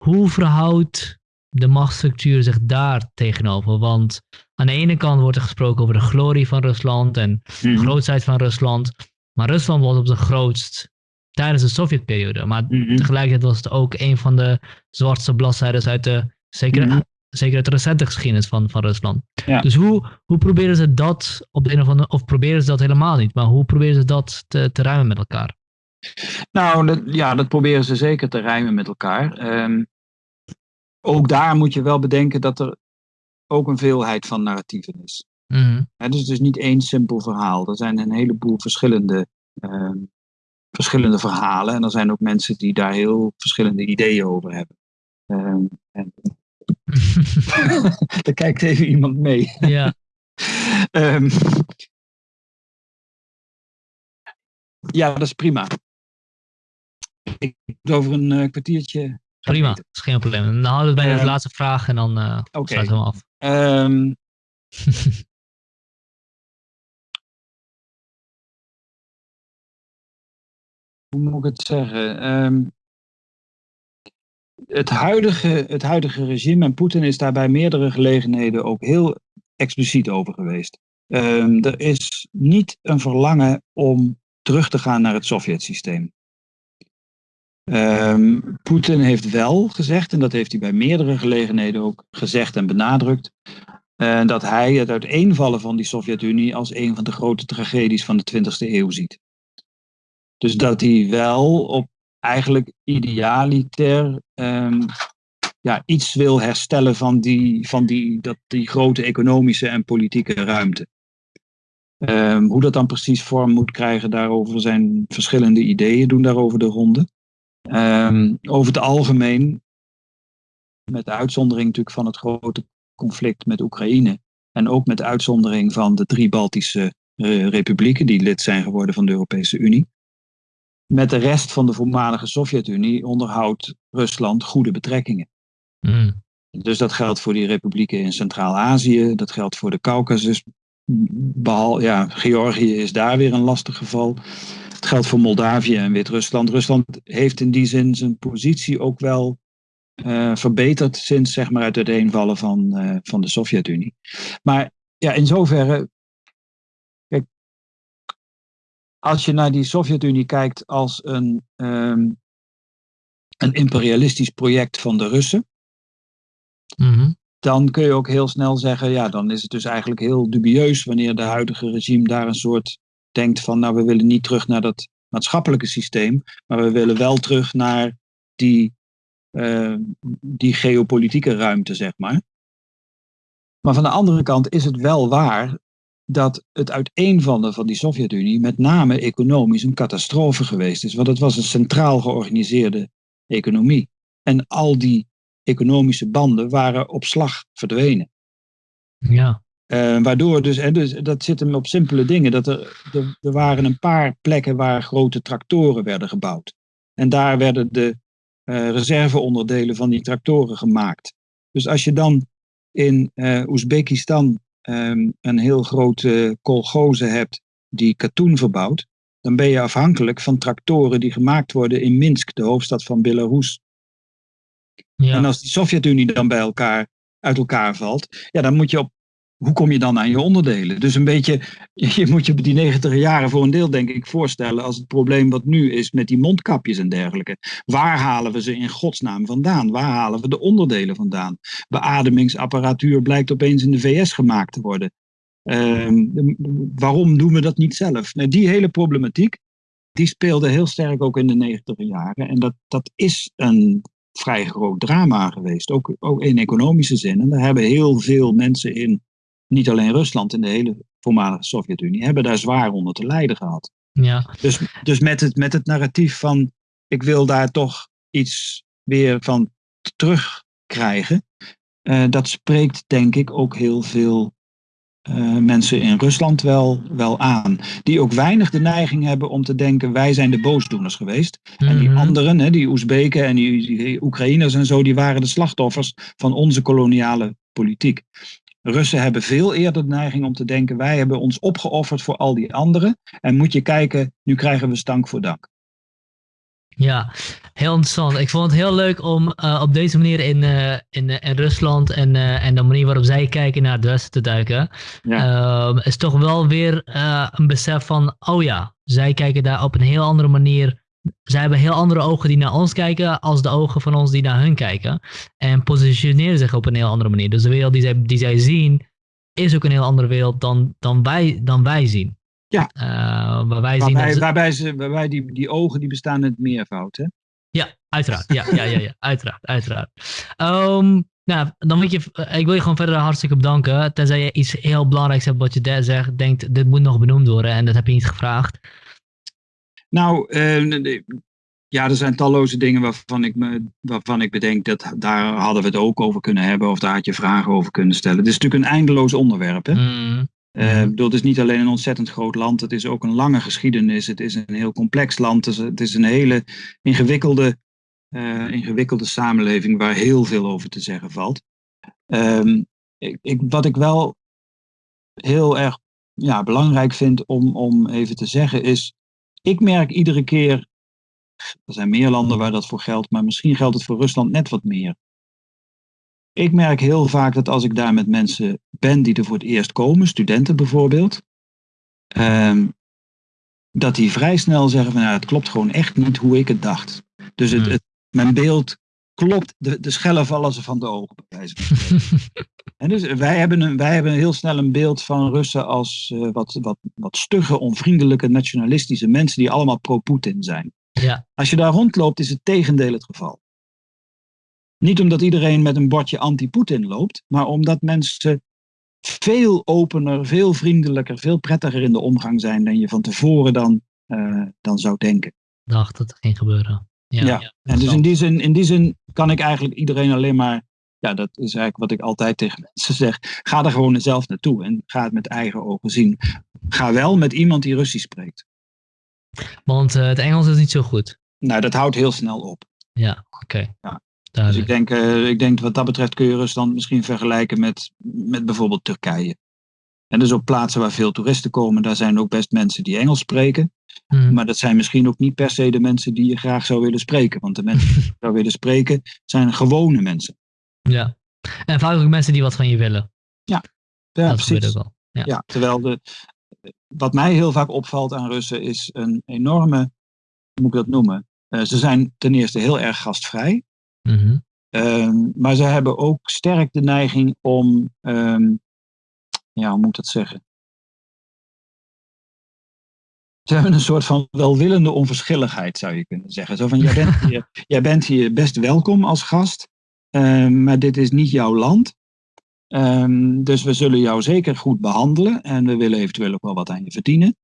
Hoe verhoudt de machtsstructuur zich daar tegenover? Want aan de ene kant wordt er gesproken over de glorie van Rusland en de Mhm. grootheid van Rusland. Maar Rusland was op zijn grootst tijdens de Sovjetperiode. Maar Mhm. tegelijkertijd was het ook een van de zwartste bladzijden uit de, zeker, Mhm. Zeker uit de recente geschiedenis van, van Rusland. Ja. Dus hoe, hoe proberen ze dat op de een of andere, of proberen ze dat helemaal niet, maar hoe proberen ze dat te, te ruimen met elkaar? Nou, dat, ja, dat proberen ze zeker te rijmen met elkaar. Ehm, ook daar moet je wel bedenken dat er ook een veelheid van narratieven is. Hè, dus het is niet één simpel verhaal. Er zijn een heleboel verschillende, ehm, verschillende verhalen. En er zijn ook mensen die daar heel verschillende ideeën over hebben. Ehm, en daar kijkt even iemand mee. ja, Ehm, ja, dat is prima. Ik moet over een eh, kwartiertje Prima, dat is geen probleem. Dan houden we bij de Ehm, laatste vraag en dan Oké. sluiten we hem af. Ehm, hoe moet ik het zeggen? Het, huidige, het huidige regime, en Poetin is daar bij meerdere gelegenheden ook heel expliciet over geweest. Ehm, er is niet een verlangen om terug te gaan naar het Sovjet-systeem. Ehm, Poetin heeft wel gezegd, en dat heeft hij bij meerdere gelegenheden ook gezegd en benadrukt, eh, dat hij het uiteenvallen van die Sovjet-Unie als een van de grote tragedies van de 20e eeuw ziet. Dus dat hij wel op eigenlijk idealiter ehm, ja, iets wil herstellen van, die, van die, dat, die grote economische en politieke ruimte. Ehm, hoe dat dan precies vorm moet krijgen, daarover zijn verschillende ideeën, doen daarover de ronde. Ehm, over het algemeen, met de uitzondering natuurlijk van het grote conflict met Oekraïne. En ook met de uitzondering van de drie Baltische eh, republieken die lid zijn geworden van de Europese Unie. Met de rest van de voormalige Sovjet-Unie onderhoudt Rusland goede betrekkingen. Mm. Dus dat geldt voor die republieken in Centraal-Azië, dat geldt voor de Caucasus. Behal, ja, Georgië is daar weer een lastig geval. Het geldt voor Moldavië en Wit-Rusland. Rusland heeft in die zin zijn positie ook wel eh, verbeterd sinds zeg maar, het uiteenvallen van, eh, van de Sovjet-Unie. Maar ja, in zoverre. Als je naar die Sovjet-Unie kijkt als een, ehm, een imperialistisch project van de Russen Mhm. dan kun je ook heel snel zeggen, ja, dan is het dus eigenlijk heel dubieus wanneer de huidige regime daar een soort denkt van, nou, we willen niet terug naar dat maatschappelijke systeem, maar we willen wel terug naar die, eh, die geopolitieke ruimte, zeg maar. Maar van de andere kant is het wel waar dat het uiteenvallen van die Sovjet-Unie met name economisch een catastrofe geweest is. Want het was een centraal georganiseerde economie. En al die economische banden waren op slag verdwenen. Ja. Eh, waardoor dus, en dus, dat zit hem op simpele dingen. Dat er, er, er waren een paar plekken waar grote tractoren werden gebouwd. En daar werden de eh, reserveonderdelen van die tractoren gemaakt. Dus als je dan in eh Oezbekistan ehm, een heel grote kolgoze hebt die katoen verbouwt, dan ben je afhankelijk van tractoren die gemaakt worden in Minsk, de hoofdstad van Belarus. Ja. En als die Sovjet-Unie dan bij elkaar uit elkaar valt, ja, dan moet je op. Hoe kom je dan aan je onderdelen? Dus een beetje, je moet je die 90 jaren voor een deel, denk ik, voorstellen als het probleem wat nu is met die mondkapjes en dergelijke. Waar halen we ze in godsnaam vandaan? Waar halen we de onderdelen vandaan? Beademingsapparatuur blijkt opeens in de VS gemaakt te worden. Ehm, waarom doen we dat niet zelf? Nou, die hele problematiek, die speelde heel sterk ook in de 90 jaren. En dat, dat is een vrij groot drama geweest, ook, ook in economische zin. En daar hebben heel veel mensen in, niet alleen Rusland, in de hele voormalige Sovjet-Unie, hebben daar zwaar onder te lijden gehad. ja. Dus, dus met, het, met het narratief van ik wil daar toch iets weer van terugkrijgen, eh, dat spreekt denk ik ook heel veel eh, mensen in Rusland wel, wel aan. Die ook weinig de neiging hebben om te denken wij zijn de boosdoeners geweest. En die Mhm. anderen, hè, die Oezbeken en die, die Oekraïners en zo, die waren de slachtoffers van onze koloniale politiek. Russen hebben veel eerder de neiging om te denken: wij hebben ons opgeofferd voor al die anderen. En moet je kijken, nu krijgen we stank voor dank. Ja, heel interessant. Ik vond het heel leuk om eh, op deze manier in, eh, in, eh, in Rusland en, en de manier waarop zij kijken naar het Westen te duiken. Ehm, is toch wel weer een besef van, oh ja, zij kijken daar op een heel andere manier. Zij hebben heel andere ogen die naar ons kijken als de ogen van ons die naar hun kijken. En positioneren zich op een heel andere manier. Dus de wereld die zij, die zij zien is ook een heel andere wereld dan, dan, wij, dan wij zien. Ja. Eh, waar wij zien Waarbij, waarbij, ze, waarbij die, die ogen die bestaan in het meervoud. Hè? Ja, uiteraard. Ja, ja, ja, ja. uiteraard, uiteraard. Ehm, nou, dan wil je, eh, ik wil je gewoon verder hartstikke bedanken. Tenzij je iets heel belangrijks hebt wat je daar zegt, denkt, dit moet nog benoemd worden en dat heb je niet gevraagd. Nou, eh, ja, er zijn talloze dingen waarvan ik, me, waarvan ik bedenk dat daar hadden we het ook over kunnen hebben. Of daar had je vragen over kunnen stellen. Het is natuurlijk een eindeloos onderwerp. Hè? Mm, Eh, bedoel, het is niet alleen een ontzettend groot land, het is ook een lange geschiedenis. Het is een heel complex land. Het is, het is een hele ingewikkelde eh, ingewikkelde samenleving waar heel veel over te zeggen valt. Ehm, ik, ik, wat ik wel heel erg ja, belangrijk vind om, om even te zeggen is, ik merk iedere keer, er zijn meer landen waar dat voor geldt, maar misschien geldt het voor Rusland net wat meer. Ik merk heel vaak dat als ik daar met mensen ben die er voor het eerst komen, studenten bijvoorbeeld, ehm, dat die vrij snel zeggen van ja, het klopt gewoon echt niet hoe ik het dacht. Dus het, Hmm. het, mijn beeld klopt, de, de schellen vallen ze van de ogen. En dus wij hebben, een, wij hebben heel snel een beeld van Russen als eh, wat, wat, wat stugge, onvriendelijke, nationalistische mensen die allemaal pro-Poetin zijn. ja, Als je daar rondloopt, is het tegendeel het geval. Niet omdat iedereen met een bordje anti-Poetin loopt, maar omdat mensen veel opener, veel vriendelijker, veel prettiger in de omgang zijn dan je van tevoren dan, eh, dan zou denken. dacht dat het ging gebeuren. Ja, Ja, En dus in die, zin, in die zin kan ik eigenlijk iedereen alleen maar, ja, dat is eigenlijk wat ik altijd tegen mensen zeg, ga er gewoon zelf naartoe en ga het met eigen ogen zien. Ga wel met iemand die Russisch spreekt. Want eh, het Engels is niet zo goed. Nou, dat houdt heel snel op. Ja, oké. Ja. Dus ik denk, eh, ik denk wat dat betreft kun je Rusland misschien vergelijken met, met bijvoorbeeld Turkije. En dus op plaatsen waar veel toeristen komen, daar zijn ook best mensen die Engels spreken. Hmm. Maar dat zijn misschien ook niet per se de mensen die je graag zou willen spreken. Want de mensen die je zou willen spreken zijn gewone mensen. Ja. En vaak ook mensen die wat van je willen. Ja, dat gebeurt precies. ook wel. Ja. Ja, terwijl de, wat mij heel vaak opvalt aan Russen is een enorme, hoe moet ik dat noemen? Eh, ze zijn ten eerste heel erg gastvrij. Mhm. Ehm, maar ze hebben ook sterk de neiging om, ehm, ja, hoe moet ik dat zeggen? Ze hebben een soort van welwillende onverschilligheid, zou je kunnen zeggen. Zo van, jij bent hier, jij bent hier best welkom als gast, ehm, maar dit is niet jouw land. Ehm, dus we zullen jou zeker goed behandelen en we willen eventueel ook wel wat aan je verdienen.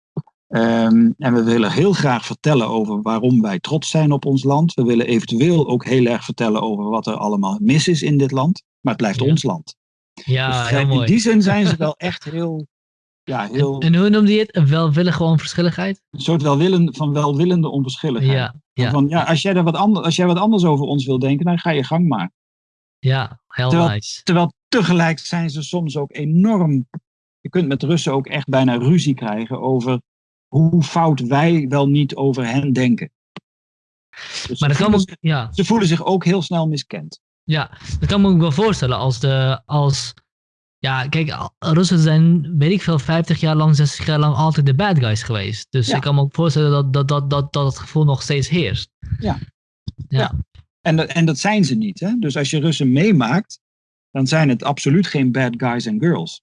Ehm, en we willen heel graag vertellen over waarom wij trots zijn op ons land. We willen eventueel ook heel erg vertellen over wat er allemaal mis is in dit land. Maar het blijft Ja. ons land. Ja, Dus heel in mooi. die zin zijn ze wel echt heel, ja, heel En hoe noemde je het? Een welwillige onverschilligheid? een soort welwillende, van welwillende onverschilligheid. Ja, ja, Van, ja, als, jij er wat anders, als jij wat anders over ons wil denken, dan ga je gang maar. ja, heel Terwijl- nice. Terwijl tegelijk zijn ze soms ook enorm. Je kunt met Russen ook echt bijna ruzie krijgen over hoe fout wij wel niet over hen denken. Dus Maar dat ze, kan ook, ja, ze voelen zich ook heel snel miskend. Ja, dat kan me ook wel voorstellen als de, als, ja, kijk, Russen zijn, weet ik veel, 50 jaar lang, 60 jaar lang altijd de bad guys geweest. Dus Ja. ik kan me ook voorstellen dat, dat, dat, dat, dat het gevoel nog steeds heerst. Ja. Ja. Ja. En dat, en dat zijn ze niet. Hè? Dus als je Russen meemaakt, dan zijn het absoluut geen bad guys en girls.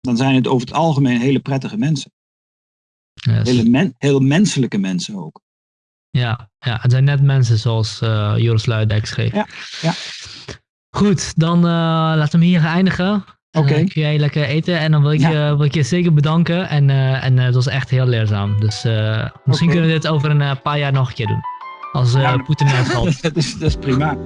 Dan zijn het over het algemeen hele prettige mensen. Yes. Hele men, heel menselijke mensen ook. Ja, ja, het zijn net mensen zoals eh, Joris Luidijk schreef. Ja, ja. Goed, dan eh laten we hier eindigen. En Oké. dan kun jij lekker eten en dan wil ik, Ja. je, wil ik je zeker bedanken. En, eh, en eh, het was echt heel leerzaam. Dus eh, misschien kunnen we dit over een eh, paar jaar nog een keer doen. Als eh, Ja. Poetin uitvalt. dat, is, dat is prima.